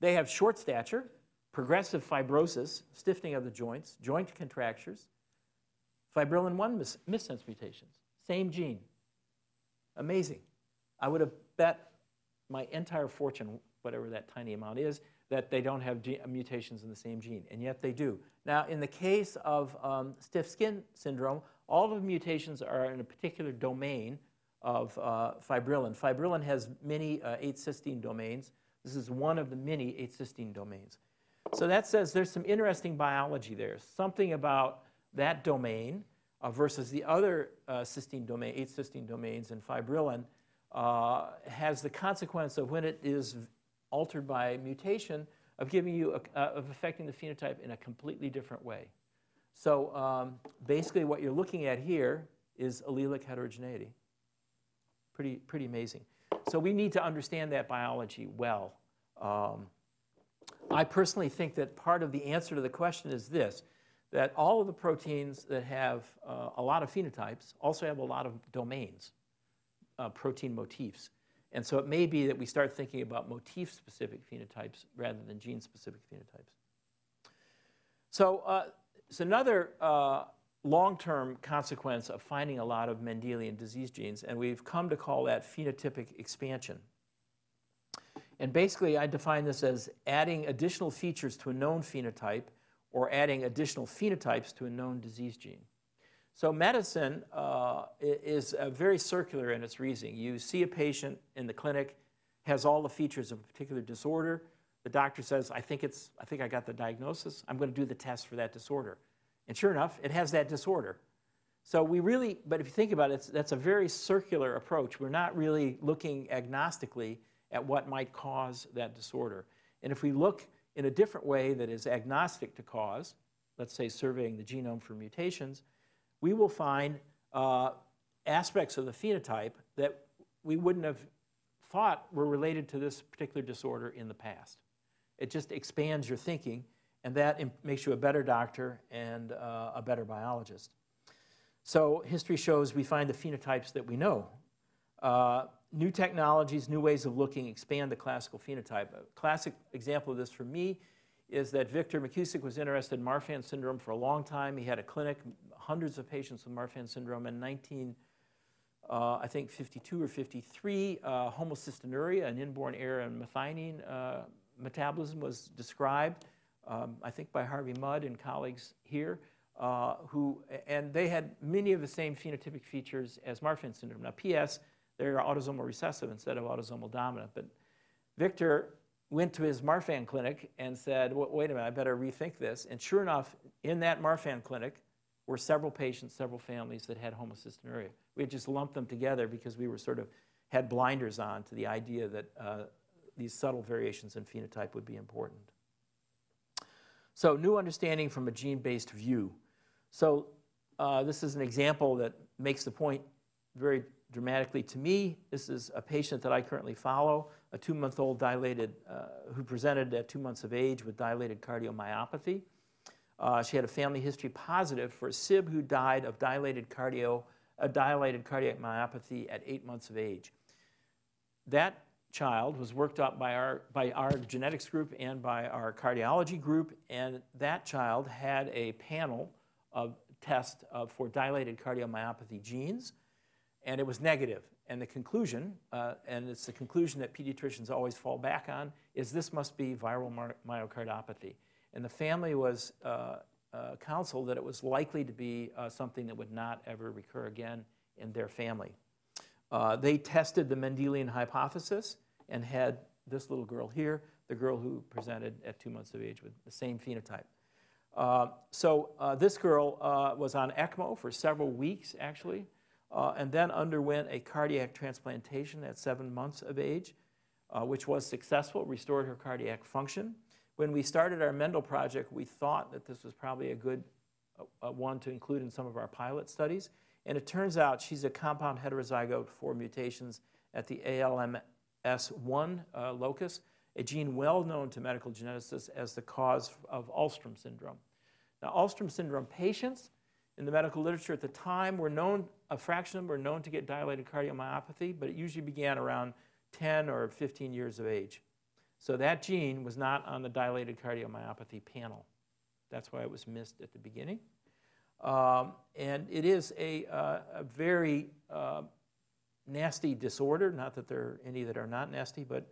Speaker 2: They have short stature, progressive fibrosis, stiffening of the joints, joint contractures, Fibrillin 1 mis missense mutations, same gene. Amazing. I would have bet my entire fortune, whatever that tiny amount is, that they don't have mutations in the same gene, and yet they do. Now, in the case of um, stiff skin syndrome, all of the mutations are in a particular domain of uh, fibrillin. Fibrillin has many uh, 8-cysteine domains. This is one of the many 8-cysteine domains. So that says there's some interesting biology there, something about that domain uh, versus the other uh, cysteine domain, eight cysteine domains in fibrillin, uh, has the consequence of when it is altered by mutation of giving you, a, uh, of affecting the phenotype in a completely different way. So um, basically what you're looking at here is allelic heterogeneity. Pretty, pretty amazing. So we need to understand that biology well. Um, I personally think that part of the answer to the question is this that all of the proteins that have uh, a lot of phenotypes also have a lot of domains, uh, protein motifs. And so it may be that we start thinking about motif-specific phenotypes rather than gene-specific phenotypes. So uh, it's another uh, long-term consequence of finding a lot of Mendelian disease genes, and we've come to call that phenotypic expansion. And basically, I define this as adding additional features to a known phenotype or adding additional phenotypes to a known disease gene. So medicine uh, is uh, very circular in its reasoning. You see a patient in the clinic, has all the features of a particular disorder. The doctor says, I think, it's, I think I got the diagnosis. I'm going to do the test for that disorder. And sure enough, it has that disorder. So we really, but if you think about it, that's a very circular approach. We're not really looking agnostically at what might cause that disorder. And if we look in a different way that is agnostic to cause, let's say surveying the genome for mutations, we will find uh, aspects of the phenotype that we wouldn't have thought were related to this particular disorder in the past. It just expands your thinking, and that makes you a better doctor and uh, a better biologist. So history shows we find the phenotypes that we know. Uh, new technologies, new ways of looking expand the classical phenotype. A classic example of this for me is that Victor McKusick was interested in Marfan syndrome for a long time. He had a clinic, hundreds of patients with Marfan syndrome. In 19, uh, I think 52 or 53, uh, homocystinuria, an inborn error in methionine uh, metabolism was described, um, I think by Harvey Mudd and colleagues here, uh, who, and they had many of the same phenotypic features as Marfan syndrome. Now, PS, they're autosomal recessive instead of autosomal dominant, but Victor went to his Marfan clinic and said, wait a minute, I better rethink this. And sure enough, in that Marfan clinic were several patients, several families that had homocystinuria. We had just lumped them together because we were sort of had blinders on to the idea that uh, these subtle variations in phenotype would be important. So new understanding from a gene-based view. So uh, this is an example that makes the point very dramatically to me. This is a patient that I currently follow, a two-month-old dilated, uh, who presented at two months of age with dilated cardiomyopathy. Uh, she had a family history positive for a SIB who died of dilated cardio, a dilated cardiac myopathy at eight months of age. That child was worked up by our, by our genetics group and by our cardiology group, and that child had a panel of tests of, for dilated cardiomyopathy genes, and it was negative. And the conclusion, uh, and it's the conclusion that pediatricians always fall back on, is this must be viral myocardiopathy. And the family was uh, uh, counseled that it was likely to be uh, something that would not ever recur again in their family. Uh, they tested the Mendelian hypothesis and had this little girl here, the girl who presented at two months of age with the same phenotype. Uh, so uh, this girl was on ECMO for several weeks, actually, and then underwent a cardiac transplantation at seven months of age, which was successful, restored her cardiac function. When we started our Mendel project, we thought that this was probably a good uh, one to include in some of our pilot studies. And it turns out she's a compound heterozygote for mutations at the ALMS1 uh, locus, a gene well known to medical geneticists as the cause of Alström syndrome. Now, Alström syndrome patients in the medical literature at the time were known, a fraction of them were known to get dilated cardiomyopathy, but it usually began around 10 or 15 years of age. So that gene was not on the dilated cardiomyopathy panel. That's why it was missed at the beginning. Um, and it is a, uh, a very uh, nasty disorder, not that there are any that are not nasty, but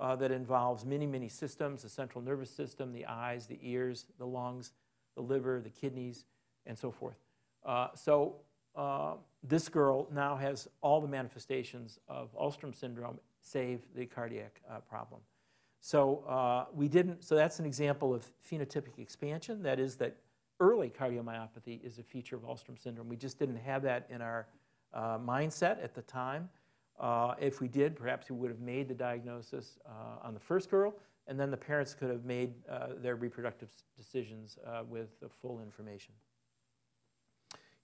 Speaker 2: uh, that involves many, many systems, the central nervous system, the eyes, the ears, the lungs, the liver, the kidneys, and so forth. Uh, so uh, this girl now has all the manifestations of Alström syndrome, save the cardiac uh, problem. So uh, we didn't, so that's an example of phenotypic expansion. That is that early cardiomyopathy is a feature of Alström syndrome. We just didn't have that in our uh, mindset at the time. Uh, if we did, perhaps we would have made the diagnosis uh, on the first girl, and then the parents could have made uh, their reproductive decisions uh, with the full information.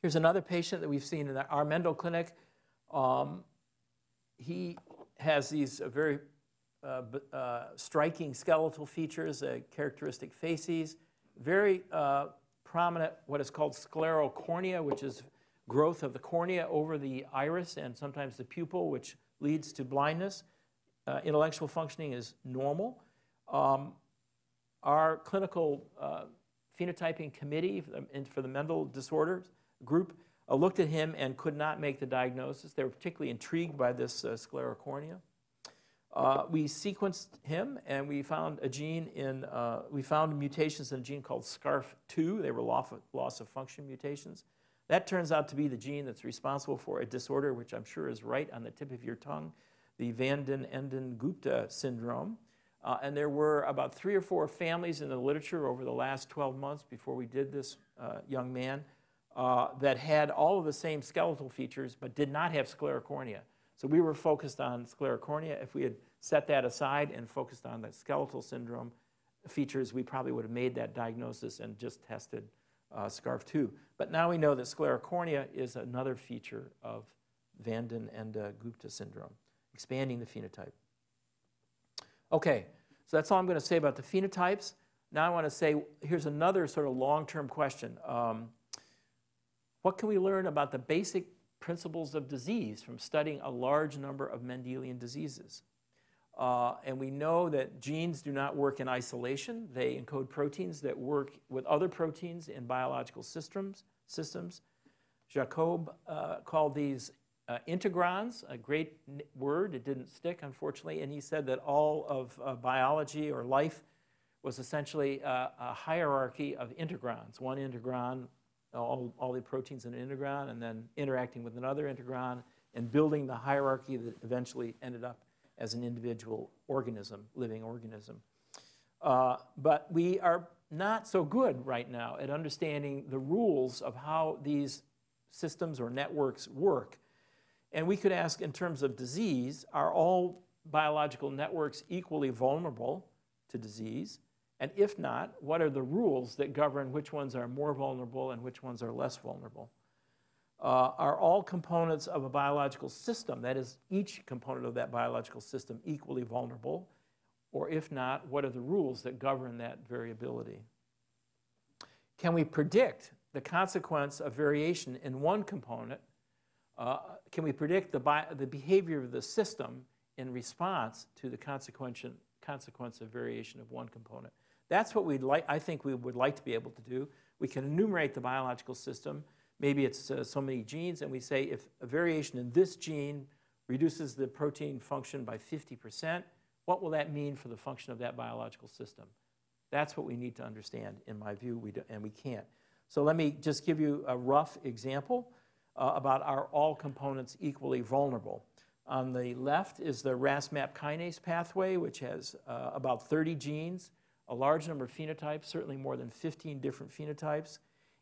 Speaker 2: Here's another patient that we've seen in our Mendel clinic. Um, he has these very striking skeletal features, uh, characteristic facies, very uh, prominent what is called sclerocornea, which is growth of the cornea over the iris and sometimes the pupil, which leads to blindness. Uh, intellectual functioning is normal. Um, our clinical uh, phenotyping committee for the, Mendel disorders group looked at him and could not make the diagnosis. They were particularly intrigued by this sclerocornea. Uh, we sequenced him and we found a gene in, uh, we found mutations in a gene called SCARF2. They were loss of, function mutations. That turns out to be the gene that's responsible for a disorder which I'm sure is right on the tip of your tongue, the Van den Ende-Gupta syndrome. Uh, and there were about three or four families in the literature over the last 12 months before we did this uh, young man uh, that had all of the same skeletal features but did not have sclerocornea. So we were focused on sclerocornea. If we had set that aside and focused on the skeletal syndrome features, we probably would have made that diagnosis and just tested uh, SCARF2. But now we know that sclerocornea is another feature of Vanden and uh, Gupta syndrome, expanding the phenotype. Okay, so that's all I'm going to say about the phenotypes. Now I want to say, here's another sort of long-term question. Um, what can we learn about the basic principles of disease from studying a large number of Mendelian diseases. Uh, and we know that genes do not work in isolation. They encode proteins that work with other proteins in biological systems. systems. Jacob uh, called these uh, integrons, a great word, it didn't stick, unfortunately, and he said that all of uh, biology or life was essentially a, a hierarchy of integrons. One integron, all, all the proteins in an integron, and then interacting with another integron, and building the hierarchy that eventually ended up as an individual organism, living organism. Uh, but we are not so good right now at understanding the rules of how these systems or networks work. And we could ask in terms of disease, are all biological networks equally vulnerable to disease? And if not, what are the rules that govern which ones are more vulnerable and which ones are less vulnerable? Uh, are all components of a biological system, that is, each component of that biological system, equally vulnerable? Or if not, what are the rules that govern that variability? Can we predict the consequence of variation in one component? Uh, can we predict the, the behavior of the system in response to the consequence, consequence of variation of one component? That's what we'd like, I think we would like to be able to do. We can enumerate the biological system. Maybe it's uh, so many genes, and we say if a variation in this gene reduces the protein function by 50%, what will that mean for the function of that biological system? That's what we need to understand, in my view, we do, and we can't. So let me just give you a rough example uh, about are all components equally vulnerable. On the left is the RAS-MAP kinase pathway, which has uh, about 30 genes, a large number of phenotypes, certainly more than 15 different phenotypes,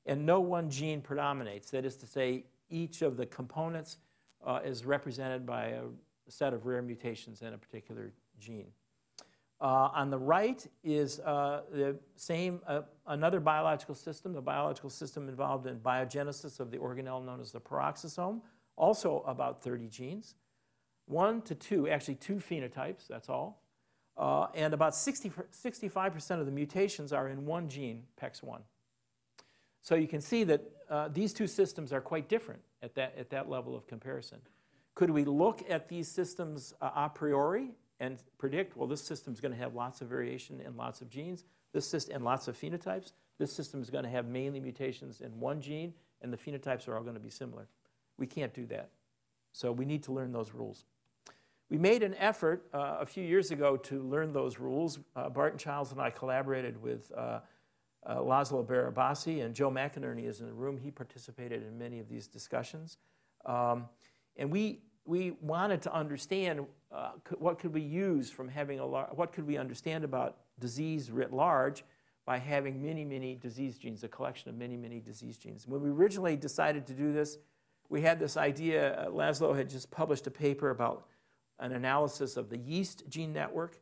Speaker 2: and no one gene predominates. That is to say, each of the components uh, is represented by a set of rare mutations in a particular gene. Uh, on the right is uh, the same, uh, another biological system, the biological system involved in biogenesis of the organelle known as the peroxisome, also about 30 genes. One to two, actually two phenotypes, that's all. Uh, and about 60, 65% of the mutations are in one gene, PEX1. So you can see that uh, these two systems are quite different at that, at that level of comparison. Could we look at these systems uh, a priori and predict, well, this system is going to have lots of variation in lots of genes, this system, and lots of phenotypes. This system is going to have mainly mutations in one gene, and the phenotypes are all going to be similar. We can't do that. So we need to learn those rules. We made an effort uh, a few years ago to learn those rules. Uh, Barton Childs and I collaborated with uh, uh, Laszlo Barabasi, and Joe McInerney is in the room. He participated in many of these discussions. Um, and we, we wanted to understand uh, what could we use from having a what could we understand about disease writ large by having many, many disease genes, a collection of many, many disease genes. When we originally decided to do this, we had this idea, uh, Laszlo had just published a paper about an analysis of the yeast gene network.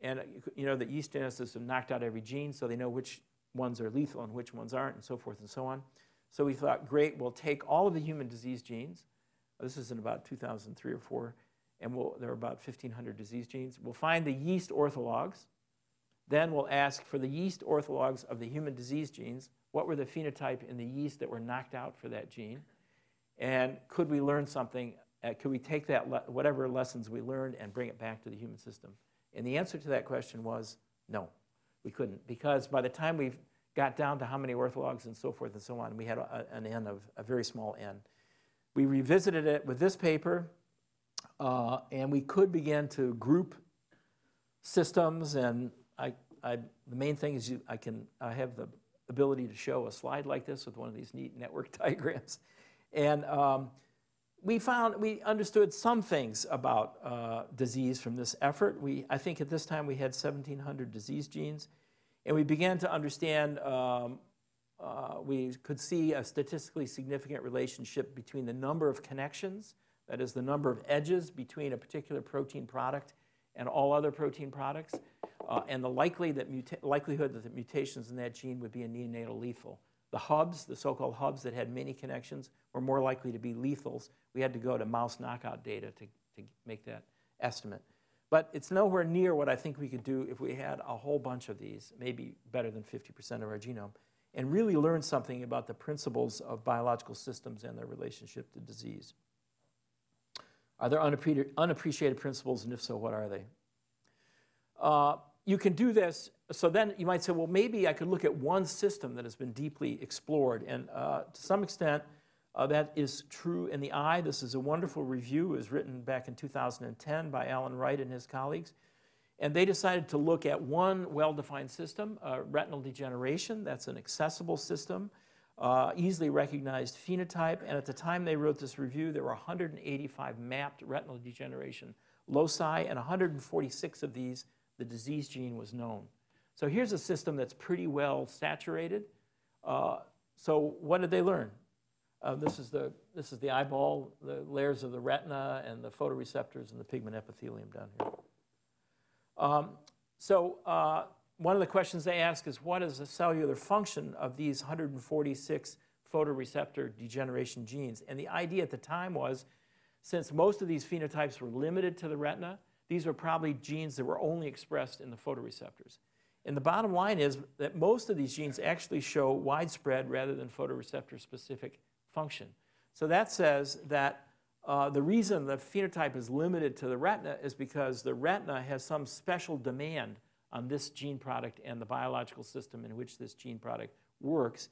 Speaker 2: And uh, you know, the yeast geneticists have knocked out every gene, so they know which ones are lethal and which ones aren't, and so forth and so on. So we thought, great, we'll take all of the human disease genes. This is in about 2003 or 4 and we'll, there are about 1,500 disease genes. We'll find the yeast orthologs. Then we'll ask for the yeast orthologs of the human disease genes, what were the phenotype in the yeast that were knocked out for that gene? And could we learn something, uh, could we take that, whatever lessons we learned and bring it back to the human system? And the answer to that question was no, we couldn't. Because by the time we got down to how many orthologs and so forth and so on, we had a, an n of a very small n. We revisited it with this paper, uh, and we could begin to group systems and I, I, the main thing is you, I can I have the ability to show a slide like this with one of these neat network [LAUGHS] diagrams. And um, we found, we understood some things about uh, disease from this effort. We, I think at this time we had 1,700 disease genes. And we began to understand, um, uh, we could see a statistically significant relationship between the number of connections that is the number of edges between a particular protein product and all other protein products, uh, and the likely that likelihood that the mutations in that gene would be a neonatal lethal. The hubs, the so-called hubs that had many connections, were more likely to be lethals. We had to go to mouse knockout data to, to make that estimate. But it's nowhere near what I think we could do if we had a whole bunch of these, maybe better than 50% of our genome, and really learn something about the principles of biological systems and their relationship to disease. Are there unappreciated principles, and if so, what are they? Uh, you can do this, so then you might say, well, maybe I could look at one system that has been deeply explored, and uh, to some extent, Uh, that is true in the eye. This is a wonderful review. It was written back in 2010 by Alan Wright and his colleagues. And they decided to look at one well-defined system, uh, retinal degeneration. That's an accessible system, uh, easily recognized phenotype. And at the time they wrote this review, there were 185 mapped retinal degeneration loci, and 146 of these, the disease gene was known. So here's a system that's pretty well saturated. Uh, so what did they learn? Uh, this, is the, this is the eyeball, the layers of the retina and the photoreceptors and the pigment epithelium down here. Um, so uh, one of the questions they ask is what is the cellular function of these 146 photoreceptor degeneration genes? And the idea at the time was since most of these phenotypes were limited to the retina, these were probably genes that were only expressed in the photoreceptors. And the bottom line is that most of these genes actually show widespread rather than photoreceptor specific function. So that says that uh, the reason the phenotype is limited to the retina is because the retina has some special demand on this gene product and the biological system in which this gene product works.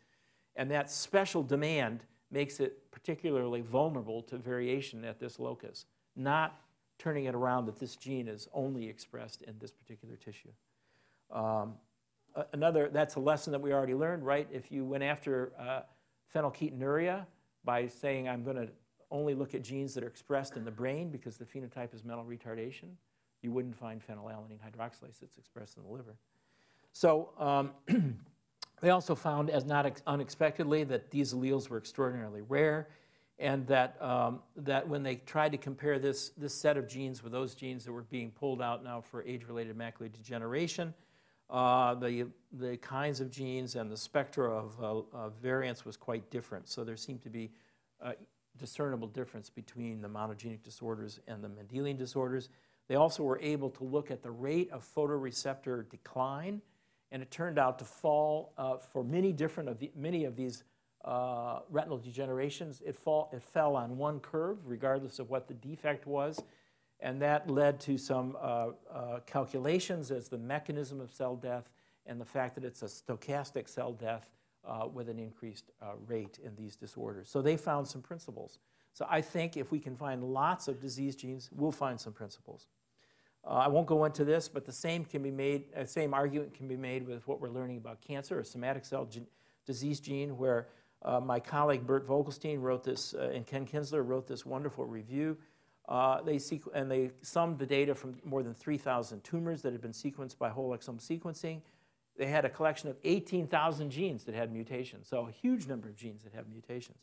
Speaker 2: And that special demand makes it particularly vulnerable to variation at this locus, not turning it around that this gene is only expressed in this particular tissue. Um, another, that's a lesson that we already learned, right? If you went after uh, phenylketonuria by saying I'm going to only look at genes that are expressed in the brain because the phenotype is mental retardation, you wouldn't find phenylalanine hydroxylase that's expressed in the liver. So um, [CLEARS THROAT] they also found, as not unexpectedly, that these alleles were extraordinarily rare and that, um, that when they tried to compare this, this set of genes with those genes that were being pulled out now for age-related macular degeneration, uh, the, the kinds of genes and the spectra of, uh, of variants was quite different. So there seemed to be a discernible difference between the monogenic disorders and the Mendelian disorders. They also were able to look at the rate of photoreceptor decline, and it turned out to fall uh, for many different of the, many of these uh, retinal degenerations. It, fall, it fell on one curve, regardless of what the defect was, and that led to some uh, uh, calculations as the mechanism of cell death and the fact that it's a stochastic cell death uh, with an increased uh, rate in these disorders. So they found some principles. So I think if we can find lots of disease genes, we'll find some principles. Uh, I won't go into this, but the same can be made, uh, same argument can be made with what we're learning about cancer, a somatic cell gen disease gene, where my colleague Bert Vogelstein wrote this, and Ken Kinzler wrote this wonderful review. Uh, they and they summed the data from more than 3,000 tumors that had been sequenced by whole exome sequencing. They had a collection of 18,000 genes that had mutations, so a huge number of genes that have mutations.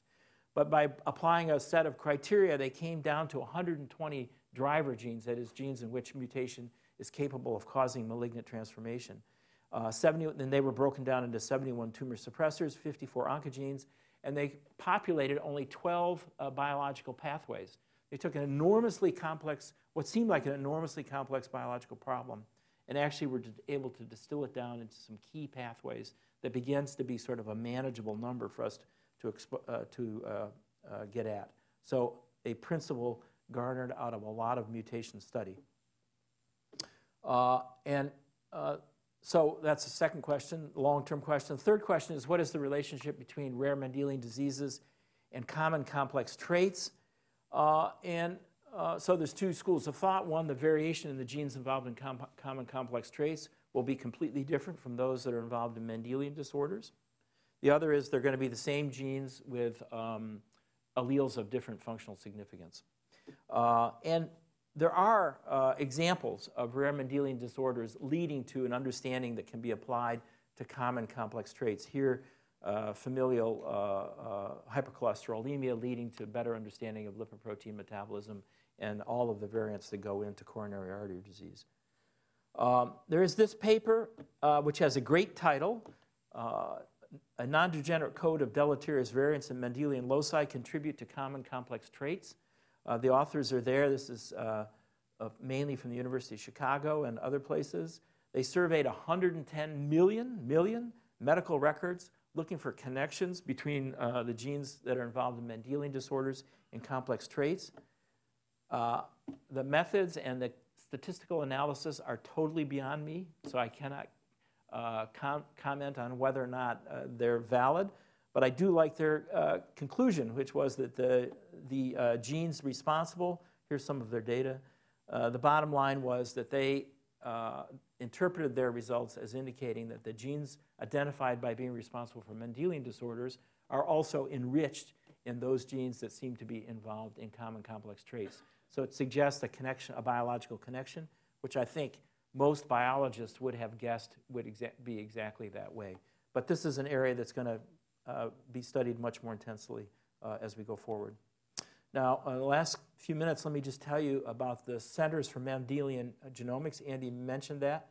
Speaker 2: But by applying a set of criteria, they came down to 120 driver genes, that is, genes in which mutation is capable of causing malignant transformation. Uh, 70, then they were broken down into 71 tumor suppressors, 54 oncogenes, and they populated only 12 uh, biological pathways. They took an enormously complex, what seemed like an enormously complex biological problem, and actually were able to distill it down into some key pathways that begins to be sort of a manageable number for us to, uh, to uh, uh, get at. So a principle garnered out of a lot of mutation study. Uh, and uh, so that's the second question, long-term question. The third question is what is the relationship between rare Mendelian diseases and common complex traits? Uh, and uh, so there's two schools of thought. One, the variation in the genes involved in com common complex traits will be completely different from those that are involved in Mendelian disorders. The other is they're going to be the same genes with um, alleles of different functional significance. Uh, and there are uh, examples of rare Mendelian disorders leading to an understanding that can be applied to common complex traits. Here, uh, familial uh, uh, hypercholesterolemia leading to better understanding of lipoprotein metabolism and all of the variants that go into coronary artery disease. Um, there is this paper, uh, which has a great title, A Non-Degenerate Code of Deleterious Variants in Mendelian Loci Contribute to Common Complex Traits. Uh, the authors are there. This is uh, uh, mainly from the University of Chicago and other places. They surveyed 110 million, million medical records looking for connections between uh, the genes that are involved in Mendelian disorders and complex traits. Uh, the methods and the statistical analysis are totally beyond me, so I cannot uh, com comment on whether or not they're valid. But I do like their uh, conclusion, which was that the, the uh, genes responsible, here's some of their data. Uh, the bottom line was that they uh, interpreted their results as indicating that the genes identified by being responsible for Mendelian disorders are also enriched in those genes that seem to be involved in common complex traits. So it suggests a connection, a biological connection, which I think most biologists would have guessed would exa be exactly that way. But this is an area that's going to uh, be studied much more intensely uh, as we go forward. Now, uh, the last few minutes, let me just tell you about the Centers for Mendelian Genomics. Andy mentioned that.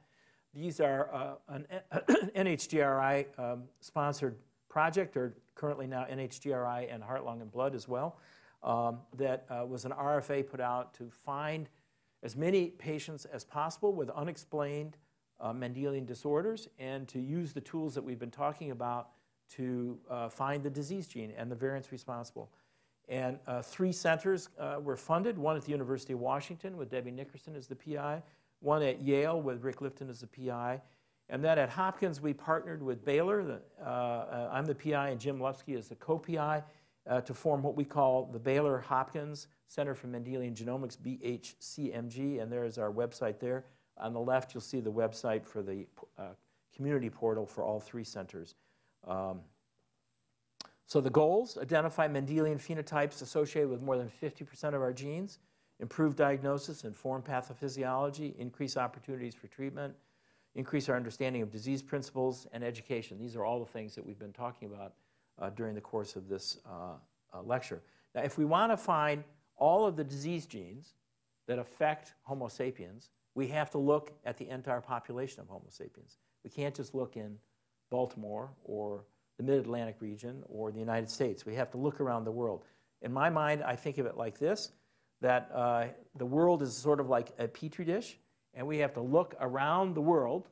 Speaker 2: These are uh, an [CLEARS THROAT] NHGRI um, sponsored project, or currently now NHGRI and Heart, Lung, and Blood as well, um, that uh, was an RFA put out to find as many patients as possible with unexplained uh, Mendelian disorders and to use the tools that we've been talking about to uh, find the disease gene and the variants responsible. And uh, three centers uh, were funded, one at the University of Washington with Debbie Nickerson as the PI, one at Yale with Rick Lifton as the PI, and then at Hopkins we partnered with Baylor, the, uh, uh, I'm the PI and Jim Lupski is the co-PI, uh, to form what we call the Baylor Hopkins Center for Mendelian Genomics, BHCMG, and there is our website there. On the left you'll see the website for the community portal for all three centers. Um, so the goals, identify Mendelian phenotypes associated with more than 50% of our genes, improve diagnosis, inform pathophysiology, increase opportunities for treatment, increase our understanding of disease principles, and education. These are all the things that we've been talking about uh, during the course of this uh, uh, lecture. Now, if we want to find all of the disease genes that affect Homo sapiens, we have to look at the entire population of Homo sapiens. We can't just look in Baltimore or the Mid-Atlantic region or the United States. We have to look around the world. In my mind, I think of it like this, that uh, the world is sort of like a petri dish, and we have to look around the world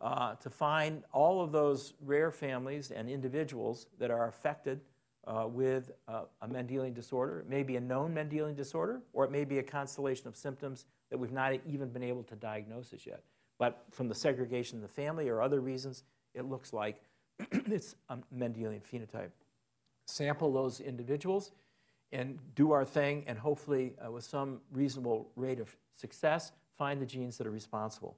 Speaker 2: uh, to find all of those rare families and individuals that are affected uh, with uh, a Mendelian disorder. It may be a known Mendelian disorder, or it may be a constellation of symptoms that we've not even been able to diagnose as yet. But from the segregation of the family or other reasons, it looks like [CLEARS THROAT] it's a Mendelian phenotype. Sample those individuals and do our thing, and hopefully, uh, with some reasonable rate of success, find the genes that are responsible.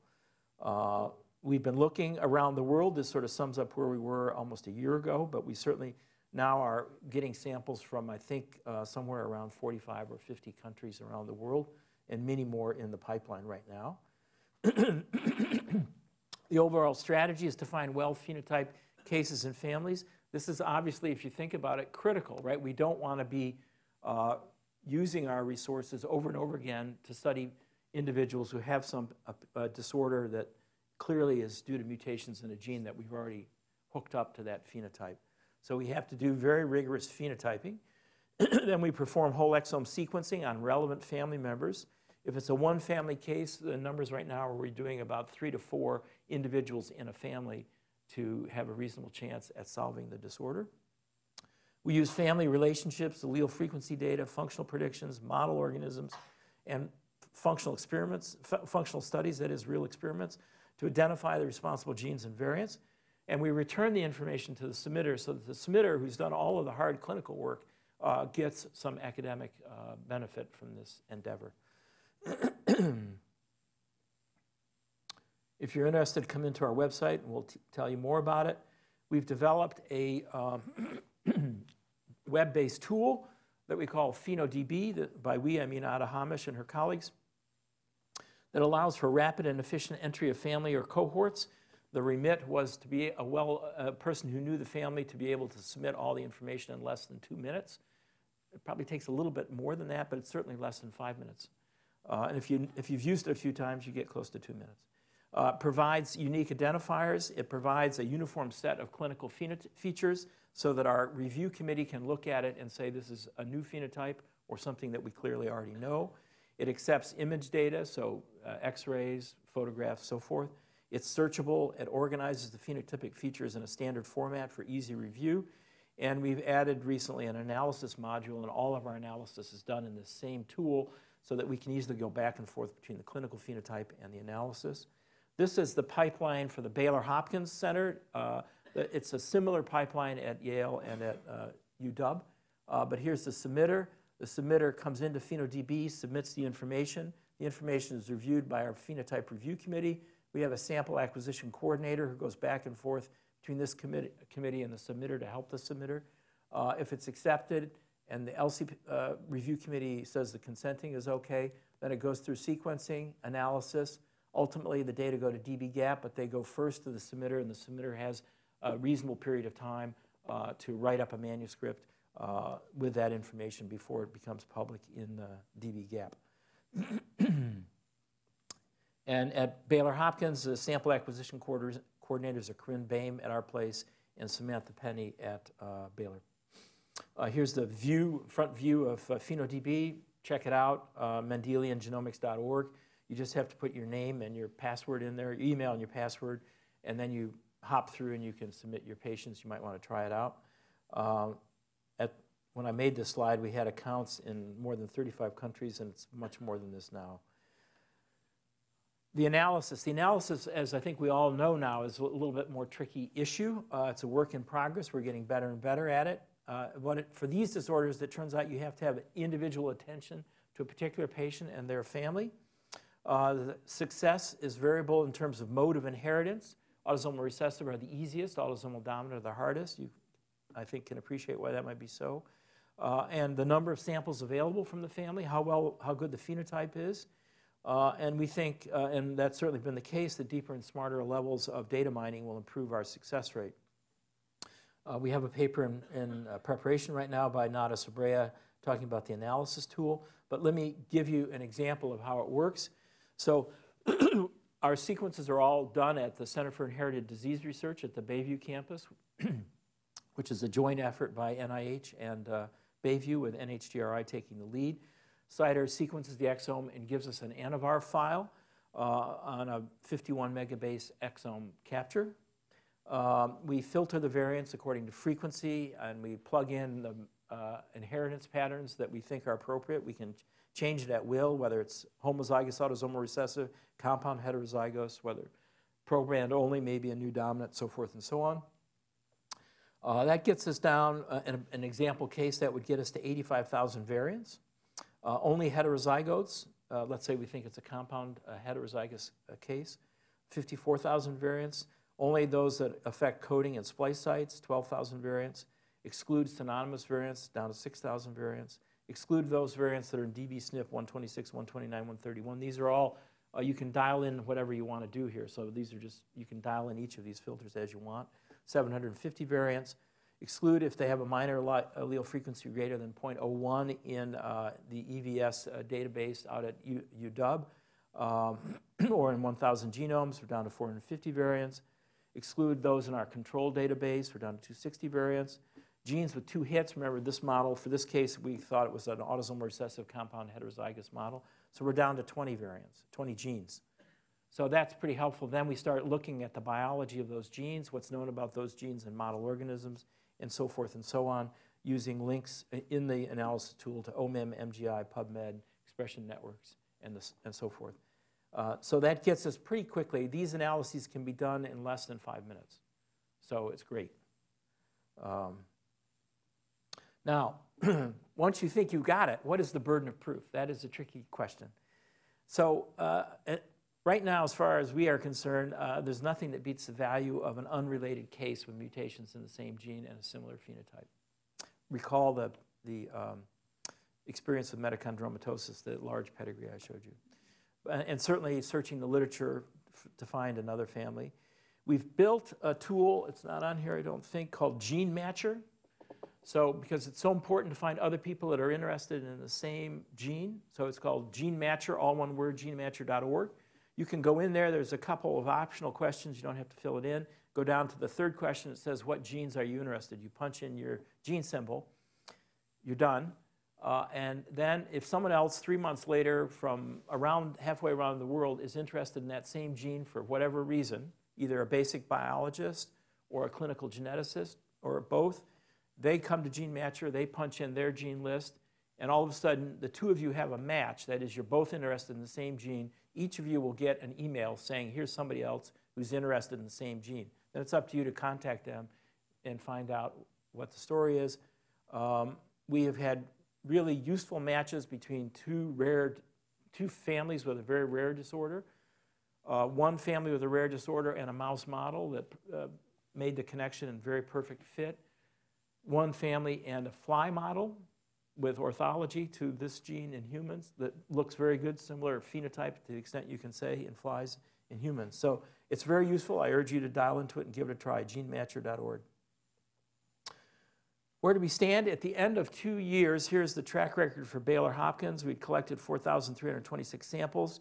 Speaker 2: Uh, we've been looking around the world. This sort of sums up where we were almost a year ago, but we certainly now are getting samples from, I think, uh, somewhere around 45 or 50 countries around the world, and many more in the pipeline right now. [CLEARS THROAT] the overall strategy is to find well phenotype cases and families. This is obviously, if you think about it, critical, right? We don't want to be uh, using our resources over and over again to study individuals who have some disorder that clearly is due to mutations in a gene that we've already hooked up to that phenotype. So we have to do very rigorous phenotyping. [CLEARS THROAT] then we perform whole exome sequencing on relevant family members. If it's a one family case, the numbers right now are we're doing about three to four individuals in a family to have a reasonable chance at solving the disorder. We use family relationships, allele frequency data, functional predictions, model organisms, and functional experiments, functional studies, that is real experiments, to identify the responsible genes and variants. And we return the information to the submitter so that the submitter, who's done all of the hard clinical work, uh, gets some academic uh, benefit from this endeavor. [CLEARS THROAT] if you're interested, come into our website and we'll tell you more about it. We've developed a um, [CLEARS THROAT] web-based tool that we call PhenoDB, that by we I mean Ada Hamosh and her colleagues, that allows for rapid and efficient entry of family or cohorts. The remit was to be a well a person who knew the family to be able to submit all the information in less than two minutes. It probably takes a little bit more than that, but it's certainly less than five minutes. Uh, and if, you, if you've used it a few times, you get close to two minutes. Uh, provides unique identifiers. It provides a uniform set of clinical features so that our review committee can look at it and say this is a new phenotype or something that we clearly already know. It accepts image data, so uh, x-rays, photographs, so forth. It's searchable. It organizes the phenotypic features in a standard format for easy review. And we've added recently an analysis module, and all of our analysis is done in the same tool so that we can easily go back and forth between the clinical phenotype and the analysis. This is the pipeline for the Baylor Hopkins Center. Uh, It's a similar pipeline at Yale and at uh, UW, uh, but here's the submitter. The submitter comes into PhenoDB, submits the information. The information is reviewed by our phenotype review committee. We have a sample acquisition coordinator who goes back and forth between this committee, committee and the submitter to help the submitter. Uh, If it's accepted and the LC uh, review committee says the consenting is okay, then it goes through sequencing, analysis. Ultimately, the data go to dbGaP, but they go first to the submitter, and the submitter has a reasonable period of time uh, to write up a manuscript uh, with that information before it becomes public in the dbGaP. [CLEARS THROAT] And at Baylor Hopkins, the sample acquisition coordinators are Corinne Boehm at our place and Samantha Penny at uh, Baylor. Uh, Here's the view, front view of uh, PhenoDB. Check it out, mendeliangenomics.org. You just have to put your name and your password in there, your email and your password, and then you hop through and you can submit your patients. You might want to try it out. Uh, At, when I made this slide, we had accounts in more than 35 countries, and it's much more than this now. The analysis, the analysis, as I think we all know now, is a little bit more tricky issue. Uh, it's a work in progress. We're getting better and better at it. Uh, it, for these disorders, it turns out you have to have individual attention to a particular patient and their family. Uh, success is variable in terms of mode of inheritance. Autosomal recessive are the easiest, autosomal dominant are the hardest. You, I think, can appreciate why that might be so. Uh, and the number of samples available from the family, how well, how good the phenotype is. Uh, and we think, uh, and that's certainly been the case, that deeper and smarter levels of data mining will improve our success rate. Uh, we have a paper in, in uh, preparation right now by Nara Sobreira talking about the analysis tool, but let me give you an example of how it works. So [CLEARS THROAT] our sequences are all done at the Center for Inherited Disease Research at the Bayview campus, [CLEARS THROAT] which is a joint effort by NIH and uh, Bayview with NHGRI taking the lead. CIDR sequences the exome and gives us an ANNOVAR file uh, on a 51 megabase exome capture. Um, we filter the variants according to frequency and we plug in the uh, inheritance patterns that we think are appropriate. We can change it at will, whether it's homozygous autosomal recessive, compound heterozygous, whether proband only, maybe a new dominant, so forth and so on. Uh, that gets us down, uh, in an example case, that would get us to 85,000 variants. Uh, Only heterozygotes, uh, let's say we think it's a compound uh, heterozygous uh, case, 54,000 variants. Only those that affect coding and splice sites, 12,000 variants. Excludes synonymous variants, down to 6,000 variants. Exclude those variants that are in dbSNP 126, 129, 131. These are all, uh, you can dial in whatever you want to do here. So these are just, you can dial in each of these filters as you want. 750 variants. Exclude if they have a minor allele frequency greater than 0.01 in uh, the EVS uh, database out at U- UW, um, [CLEARS THROAT] or in 1,000 genomes, we're down to 450 variants. Exclude those in our control database, we're down to 260 variants. Genes with two hits, remember this model, for this case, we thought it was an autosomal recessive compound heterozygous model. So we're down to 20 variants, 20 genes. So that's pretty helpful. Then we start looking at the biology of those genes, what's known about those genes in model organisms, and so forth and so on, using links in the analysis tool to OMIM, MGI, PubMed, expression networks, and, and so forth. Uh, so that gets us pretty quickly. These analyses can be done in less than five minutes. So it's great. Um, now, [CLEARS THROAT] once you think you got it, what is the burden of proof? That is a tricky question. So uh, right now, as far as we are concerned, uh, there's nothing that beats the value of an unrelated case with mutations in the same gene and a similar phenotype. Recall the, the um, experience with metachondromatosis, the large pedigree I showed you. And certainly searching the literature to find another family. We've built a tool, it's not on here, I don't think, called Gene Matcher. So, because it's so important to find other people that are interested in the same gene, so it's called Gene Matcher, all one word, genematcher.org. You can go in there, there's a couple of optional questions, you don't have to fill it in. Go down to the third question, it says, What genes are you interested? You punch in your gene symbol, you're done. Uh, and then if someone else three months later from around halfway around the world is interested in that same gene for whatever reason, either a basic biologist or a clinical geneticist or both, they come to Gene Matcher, they punch in their gene list, and all of a sudden the two of you have a match. That is, you're both interested in the same gene. Each of you will get an email saying, here's somebody else who's interested in the same gene. then it's up to you to contact them and find out what the story is. Um, we have had really useful matches between two rare, two families with a very rare disorder. Uh, one family with a rare disorder and a mouse model that uh, made the connection and very perfect fit. One family and a fly model with orthology to this gene in humans that looks very good, similar phenotype to the extent you can say in flies in humans. So it's very useful. I urge you to dial into it and give it a try, genematcher.org. Where do we stand? At the end of two years, here's the track record for Baylor Hopkins. We'd collected 4,326 samples.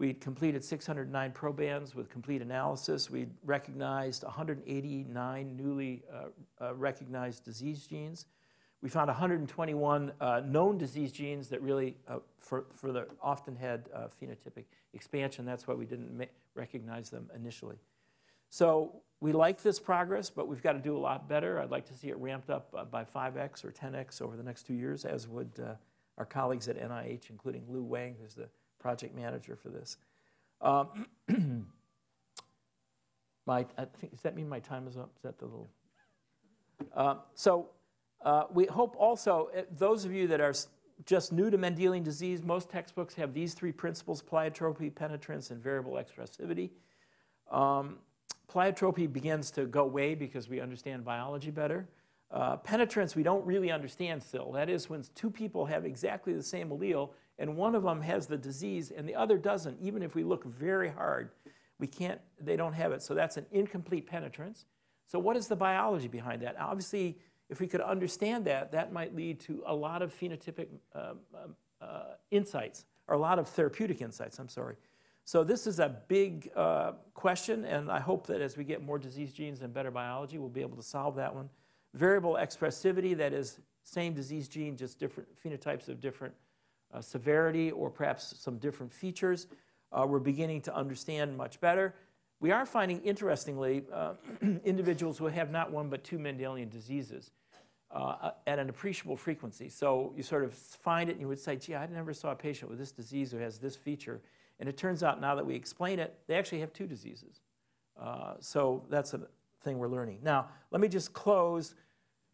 Speaker 2: We'd completed 609 probands with complete analysis. We'd recognized 189 newly uh, uh, recognized disease genes. We found 121 uh, known disease genes that really, uh, for, for the often had uh, phenotypic expansion. That's why we didn't recognize them initially. So we like this progress, but we've got to do a lot better. I'd like to see it ramped up uh, by 5x or 10x over the next two years, as would our colleagues at NIH, including Lou Wang, who's the project manager for this. Um, [CLEARS THROAT] my, I think, does that mean my time is up? Is that the little? Uh, so uh, we hope also, uh, those of you that are just new to Mendelian disease, most textbooks have these three principles, pleiotropy, penetrance, and variable expressivity. Um, Pleiotropy begins to go away because we understand biology better. Uh, penetrance we don't really understand still. That is when two people have exactly the same allele and one of them has the disease and the other doesn't. Even if we look very hard, we can't, they don't have it. So that's an incomplete penetrance. So what is the biology behind that? Obviously, if we could understand that, that might lead to a lot of phenotypic uh, uh, insights, or a lot of therapeutic insights, I'm sorry. So this is a big uh, question, and I hope that as we get more disease genes and better biology, we'll be able to solve that one. Variable expressivity, that is same disease gene, just different phenotypes of different uh, severity or perhaps some different features, uh, we're beginning to understand much better. We are finding, interestingly, uh, [CLEARS THROAT] individuals who have not one but two Mendelian diseases uh, at an appreciable frequency. So you sort of find it and you would say, gee, I never saw a patient with this disease who has this feature. And it turns out now that we explain it, they actually have two diseases. Uh, so that's a thing we're learning. Now, let me just close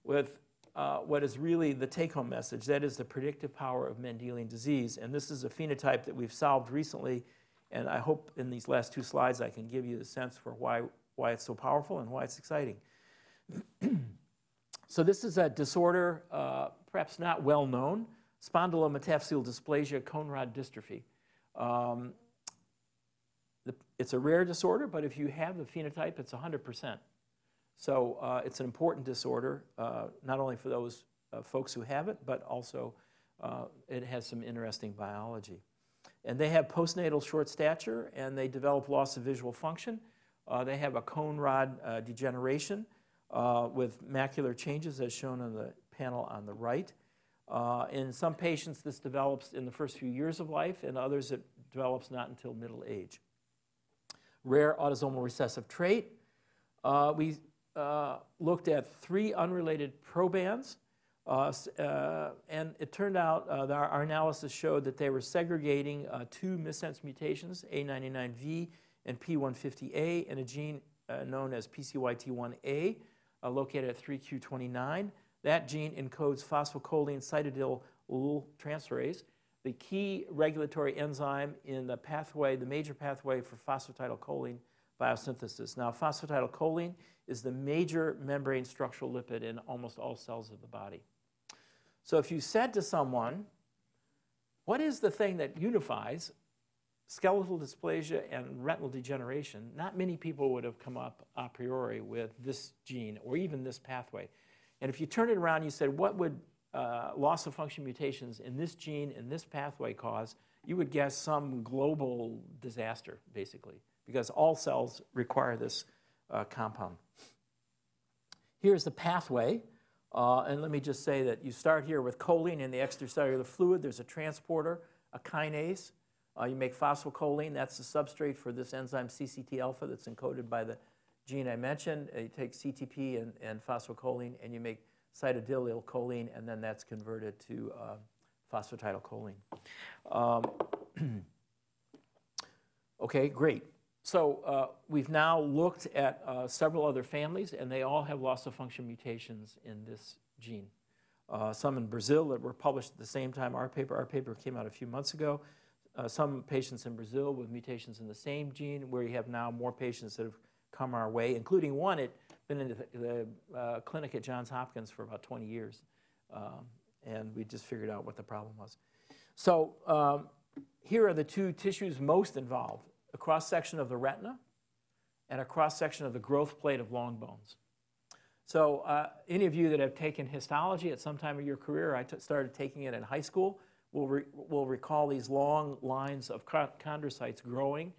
Speaker 2: with uh, what is really the take-home message. That is the predictive power of Mendelian disease. And this is a phenotype that we've solved recently. And I hope in these last two slides I can give you the sense for why, why it's so powerful and why it's exciting. [CLEARS THROAT] so this is a disorder, uh, perhaps not well known, spondylometaphyseal dysplasia cone rod dystrophy. Um, the, it's a rare disorder, but if you have the phenotype, it's 100%. So uh, it's an important disorder, uh, not only for those uh, folks who have it, but also uh, it has some interesting biology. And they have postnatal short stature, and they develop loss of visual function. Uh, they have a cone rod uh, degeneration with macular changes, as shown on the panel on the right. In some patients, this develops in the first few years of life, and others it develops not until middle age. Rare autosomal recessive trait. We uh, looked at three unrelated probands, uh, uh, and it turned out uh, that our, our, analysis showed that they were segregating two missense mutations, A99V and P150A, in a gene known as PCYT1A, located at 3Q29. That gene encodes phosphocholine cytidylyl transferase, the key regulatory enzyme in the pathway, the major pathway for phosphatidylcholine biosynthesis. Now, phosphatidylcholine is the major membrane structural lipid in almost all cells of the body. So if you said to someone, what is the thing that unifies skeletal dysplasia and retinal degeneration, not many people would have come up a priori with this gene or even this pathway. And if you turn it around and you said, what would uh, loss of function mutations in this gene in this pathway cause, you would guess some global disaster, basically, because all cells require this uh, compound. Here's the pathway. Uh, and let me just say that you start here with choline in the extracellular fluid. There's a transporter, a kinase. Uh, you make phosphocholine. That's the substrate for this enzyme CCT alpha that's encoded by the gene I mentioned. Uh, you take CTP and, and phosphocholine and you make cytidylcholine and then that's converted to uh, phosphatidylcholine. Um, [CLEARS THROAT] okay, great. So uh, we've now looked at uh, several other families, and they all have loss of function mutations in this gene. Uh, some in Brazil that were published at the same time our paper. Our paper came out a few months ago. Uh, some patients in Brazil with mutations in the same gene, where you have now more patients that have come our way, including one that been in the, the uh, clinic at Johns Hopkins for about 20 years. Um, and we just figured out what the problem was. So um, here are the two tissues most involved, a cross-section of the retina and a cross-section of the growth plate of long bones. So uh, any of you that have taken histology at some time of your career, I started taking it in high school, will, re will recall these long lines of chondrocytes growing,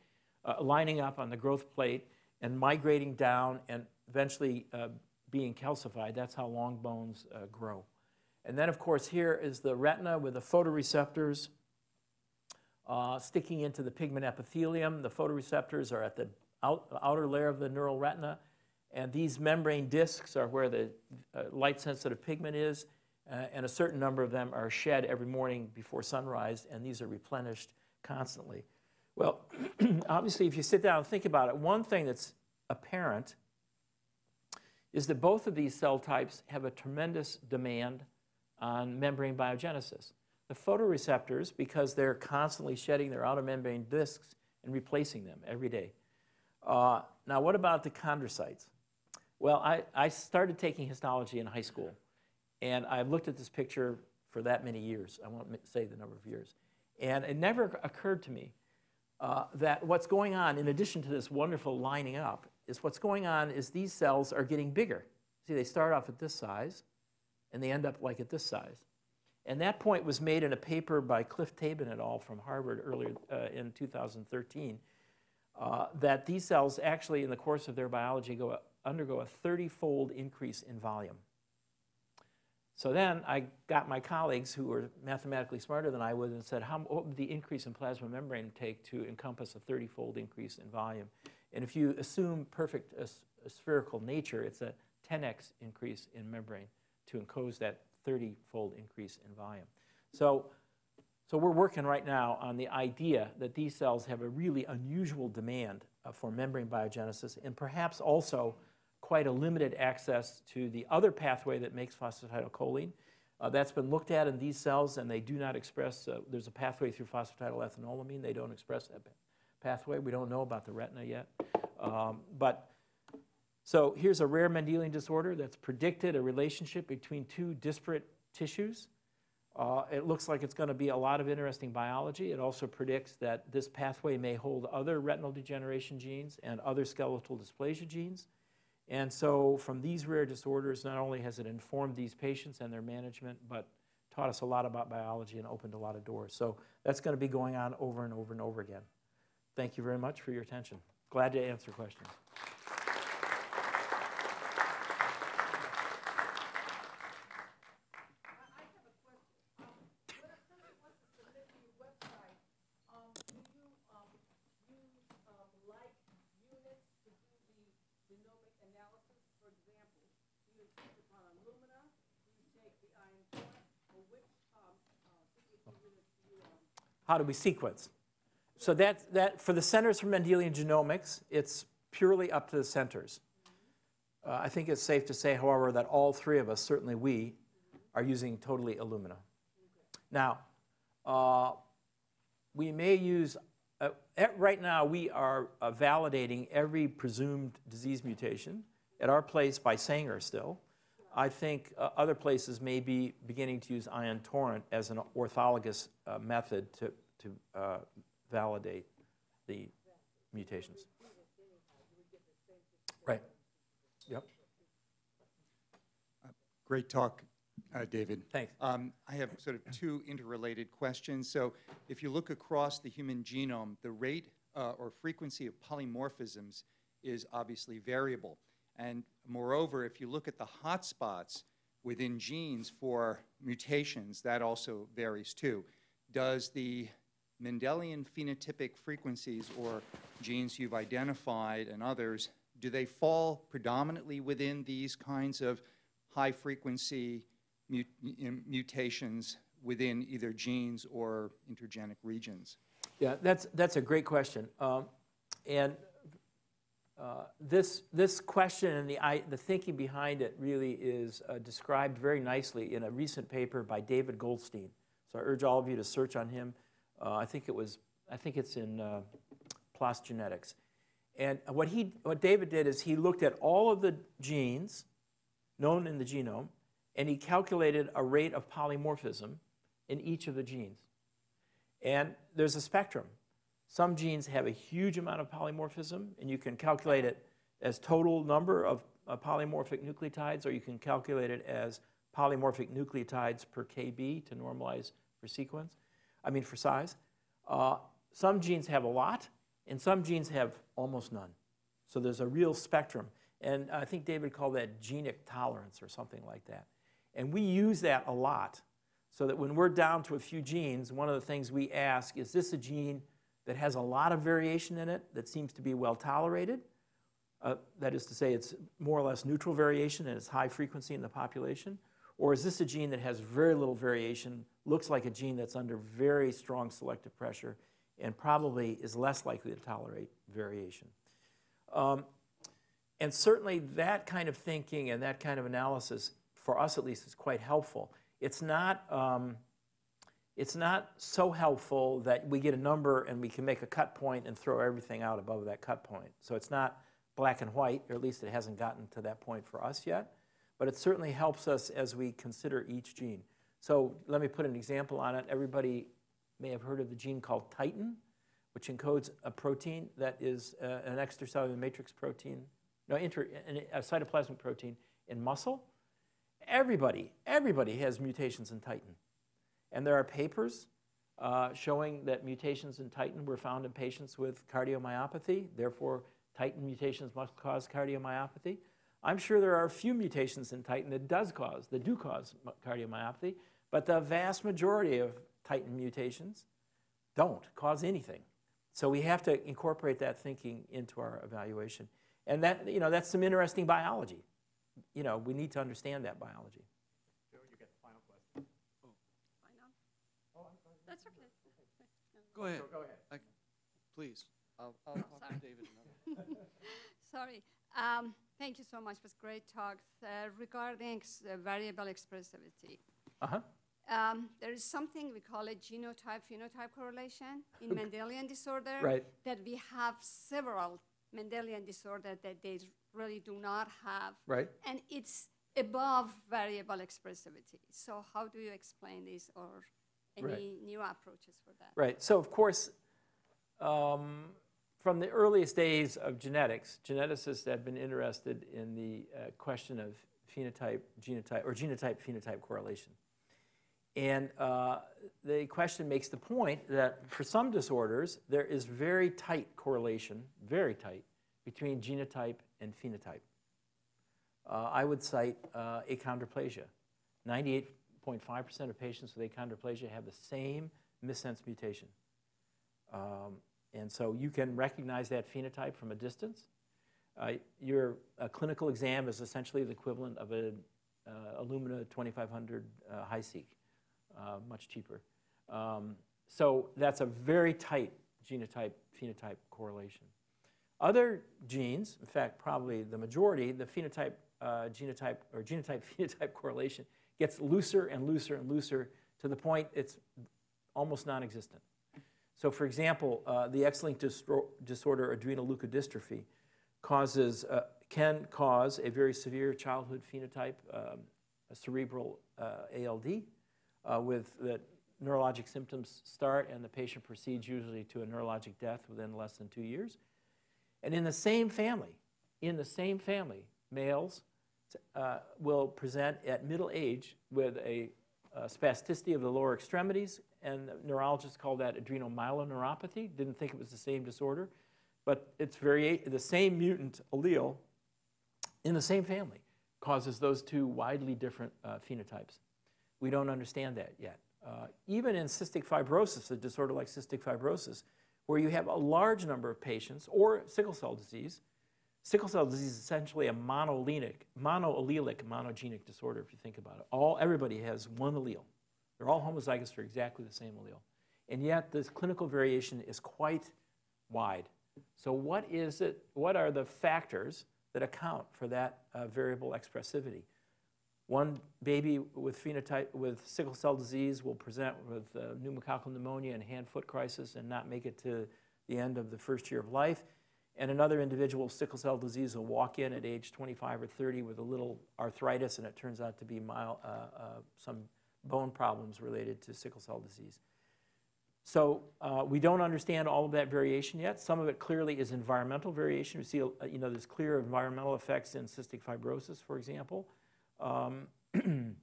Speaker 2: uh, lining up on the growth plate and migrating down and eventually uh, being calcified. That's how long bones uh, grow. And then, of course, here is the retina with the photoreceptors uh, sticking into the pigment epithelium. The photoreceptors are at the out, outer layer of the neural retina. And these membrane discs are where the uh, light-sensitive pigment is. Uh, and a certain number of them are shed every morning before sunrise, and these are replenished constantly. Well, [CLEARS THROAT] obviously, if you sit down and think about it, one thing that's apparent is that both of these cell types have a tremendous demand on membrane biogenesis. The photoreceptors, because they're constantly shedding their outer membrane discs and replacing them every day. Uh, now, what about the chondrocytes? Well, I, I started taking histology in high school, and I've looked at this picture for that many years. I won't say the number of years. And it never occurred to me uh, that what's going on, in addition to this wonderful lining up, is what's going on is these cells are getting bigger. See, they start off at this size, and they end up like at this size. And that point was made in a paper by Cliff Tabin et al. from Harvard earlier uh, in 2013, uh, that these cells actually, in the course of their biology, go, undergo a 30-fold increase in volume. So then I got my colleagues who were mathematically smarter than I was and said, how, what would the increase in plasma membrane take to encompass a 30-fold increase in volume? And if you assume perfect uh, spherical nature, it's a 10x increase in membrane to encode that 30-fold increase in volume. So, so we're working right now on the idea that these cells have a really unusual demand uh, for membrane biogenesis and perhaps also quite a limited access to the other pathway that makes phosphatidylcholine. Uh, that's been looked at in these cells and they do not express, uh, there's a pathway through phosphatidylethanolamine, they don't express that pathway. We don't know about the retina yet. Um, but so here's a rare Mendelian disorder that's predicted a relationship between two disparate tissues. Uh, it looks like it's going to be a lot of interesting biology. It also predicts that this pathway may hold other retinal degeneration genes and other skeletal dysplasia genes. And so from these rare disorders, not only has it informed these patients and their management, but taught us a lot about biology and opened a lot of doors. So that's going to be going on over and over and over again. Thank you very much for your attention. Glad to answer questions. How do we sequence? So that, that, for the Centers for Mendelian Genomics, it's purely up to the centers. Uh, I think it's safe to say, however, that all three of us, certainly we, are using totally Illumina. Now, uh, we may use, uh, right now we are uh, validating every presumed disease mutation at our place by Sanger still. I think uh, other places may be beginning to use Ion Torrent as an orthologous uh, method to, to validate the mutations. Right. Yep.
Speaker 3: Great talk, uh, David.
Speaker 2: Thanks.
Speaker 3: Um, I have sort of two interrelated questions. So if you look across the human genome, the rate uh, or frequency of polymorphisms is obviously variable. And moreover, if you look at the hotspots within genes for mutations, that also varies too. Does the Mendelian phenotypic frequencies or genes you've identified and others, do they fall predominantly within these kinds of high frequency mut mutations within either genes or intergenic regions?
Speaker 2: Yeah, that's, that's a great question. Um, and uh, this, this question and the, I, the thinking behind it really is uh, described very nicely in a recent paper by David Goldstein. So I urge all of you to search on him. Uh, I think it was, I think it's in uh, PLOS Genetics. And what, he, what David did is he looked at all of the genes known in the genome, and he calculated a rate of polymorphism in each of the genes. And there's a spectrum. Some genes have a huge amount of polymorphism, and you can calculate it as total number of uh, polymorphic nucleotides, or you can calculate it as polymorphic nucleotides per kb to normalize for sequence, I mean for size. Uh, some genes have a lot, and some genes have almost none. So there's a real spectrum. And I think David called that genic tolerance or something like that. And we use that a lot so that when we're down to a few genes, one of the things we ask, is this a gene that has a lot of variation in it that seems to be well tolerated? Uh, that is to say, it's more or less neutral variation and it's high frequency in the population? Or is this a gene that has very little variation, looks like a gene that's under very strong selective pressure, and probably is less likely to tolerate variation? Um, and certainly that kind of thinking and that kind of analysis, for us at least, is quite helpful. It's not, um, it's not so helpful that we get a number and we can make a cut point and throw everything out above that cut point. So it's not black and white, or at least it hasn't gotten to that point for us yet. But it certainly helps us as we consider each gene. So let me put an example on it. Everybody may have heard of the gene called titin, which encodes a protein that is uh, an extracellular matrix protein no, inter, a cytoplasmic protein in muscle. Everybody, everybody has mutations in titin. And there are papers uh, showing that mutations in titin were found in patients with cardiomyopathy. Therefore, titin mutations must cause cardiomyopathy. I'm sure there are a few mutations in titin that does cause, that do cause cardiomyopathy, but the vast majority of titin mutations don't cause anything. So we have to incorporate that thinking into our evaluation. And that, you know, that's some interesting biology. You know, we need to understand that biology.
Speaker 4: Joe, you get the final question.
Speaker 5: Why not? That's okay.
Speaker 1: Go ahead,
Speaker 4: Go ahead.
Speaker 1: I- please. I'll, I'll talk to
Speaker 5: Sorry.
Speaker 1: David. in a minute.
Speaker 5: Sorry. Um, Thank you so much. It was great talk. Uh, Regarding uh, variable expressivity,
Speaker 2: Uh-huh.
Speaker 5: um, there is something we call a genotype-phenotype correlation in [LAUGHS] Mendelian disorder.
Speaker 2: Right.
Speaker 5: That we have several Mendelian disorder that they really do not have.
Speaker 2: Right.
Speaker 5: And it's above variable expressivity. So how do you explain this or any right. new approaches for that?
Speaker 2: Right. So of course, um, from the earliest days of genetics, geneticists have been interested in the uh, question of phenotype, genotype, or genotype, phenotype correlation. And uh, the question makes the point that for some disorders, there is very tight correlation, very tight, between genotype and phenotype. Uh, I would cite uh, achondroplasia. 98 0.5% of patients with achondroplasia have the same missense mutation. Um, and so you can recognize that phenotype from a distance. Uh, your clinical exam is essentially the equivalent of an uh, Illumina 2500 uh, HiSeq, uh, much cheaper. Um, so that's a very tight genotype-phenotype correlation. Other genes, in fact, probably the majority, the phenotype, uh, genotype, or genotype-phenotype [LAUGHS] correlation gets looser and looser and looser to the point it's almost non-existent. So for example, uh, the X-linked disorder adrenoleukodystrophy causes, uh, can cause a very severe childhood phenotype, um, a cerebral uh, ALD, uh, with the neurologic symptoms start and the patient proceeds usually to a neurologic death within less than two years. And in the same family, in the same family, males uh, will present at middle age with a, uh spasticity of the lower extremities, and neurologists call that adrenomyeloneuropathy. Didn't think it was the same disorder, but it's very the same mutant allele in the same family causes those two widely different uh, phenotypes. We don't understand that yet. Uh, even in cystic fibrosis, a disorder like cystic fibrosis, where you have a large number of patients, or sickle cell disease, sickle cell disease is essentially a monolenic, monoallelic monogenic disorder, if you think about it. All, everybody has one allele. They're all homozygous for exactly the same allele. And yet, this clinical variation is quite wide. So what is it, what are the factors that account for that uh, variable expressivity? One baby with phenotype, with sickle cell disease will present with uh, pneumococcal pneumonia and hand-foot crisis and not make it to the end of the first year of life. And another individual with sickle cell disease will walk in at age 25 or 30 with a little arthritis, and it turns out to be mild, uh, uh, some bone problems related to sickle cell disease. So uh, we don't understand all of that variation yet. Some of it clearly is environmental variation. We see, uh, you know, there's clear environmental effects in cystic fibrosis, for example. Um, [CLEARS THROAT]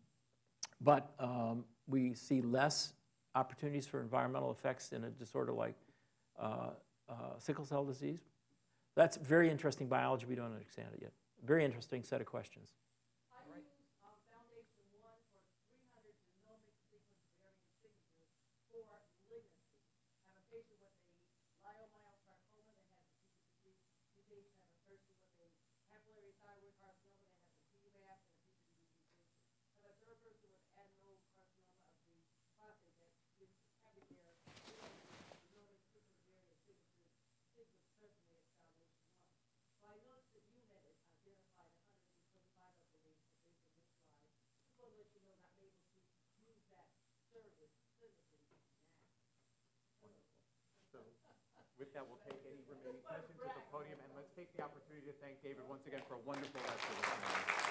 Speaker 2: but um, we see less opportunities for environmental effects in a disorder like uh, uh, sickle cell disease. That's very interesting biology. We don't understand it yet. Very interesting set of questions.
Speaker 4: With that, we'll take any remaining questions at the podium, and let's take the opportunity to thank David once again for a wonderful lecture.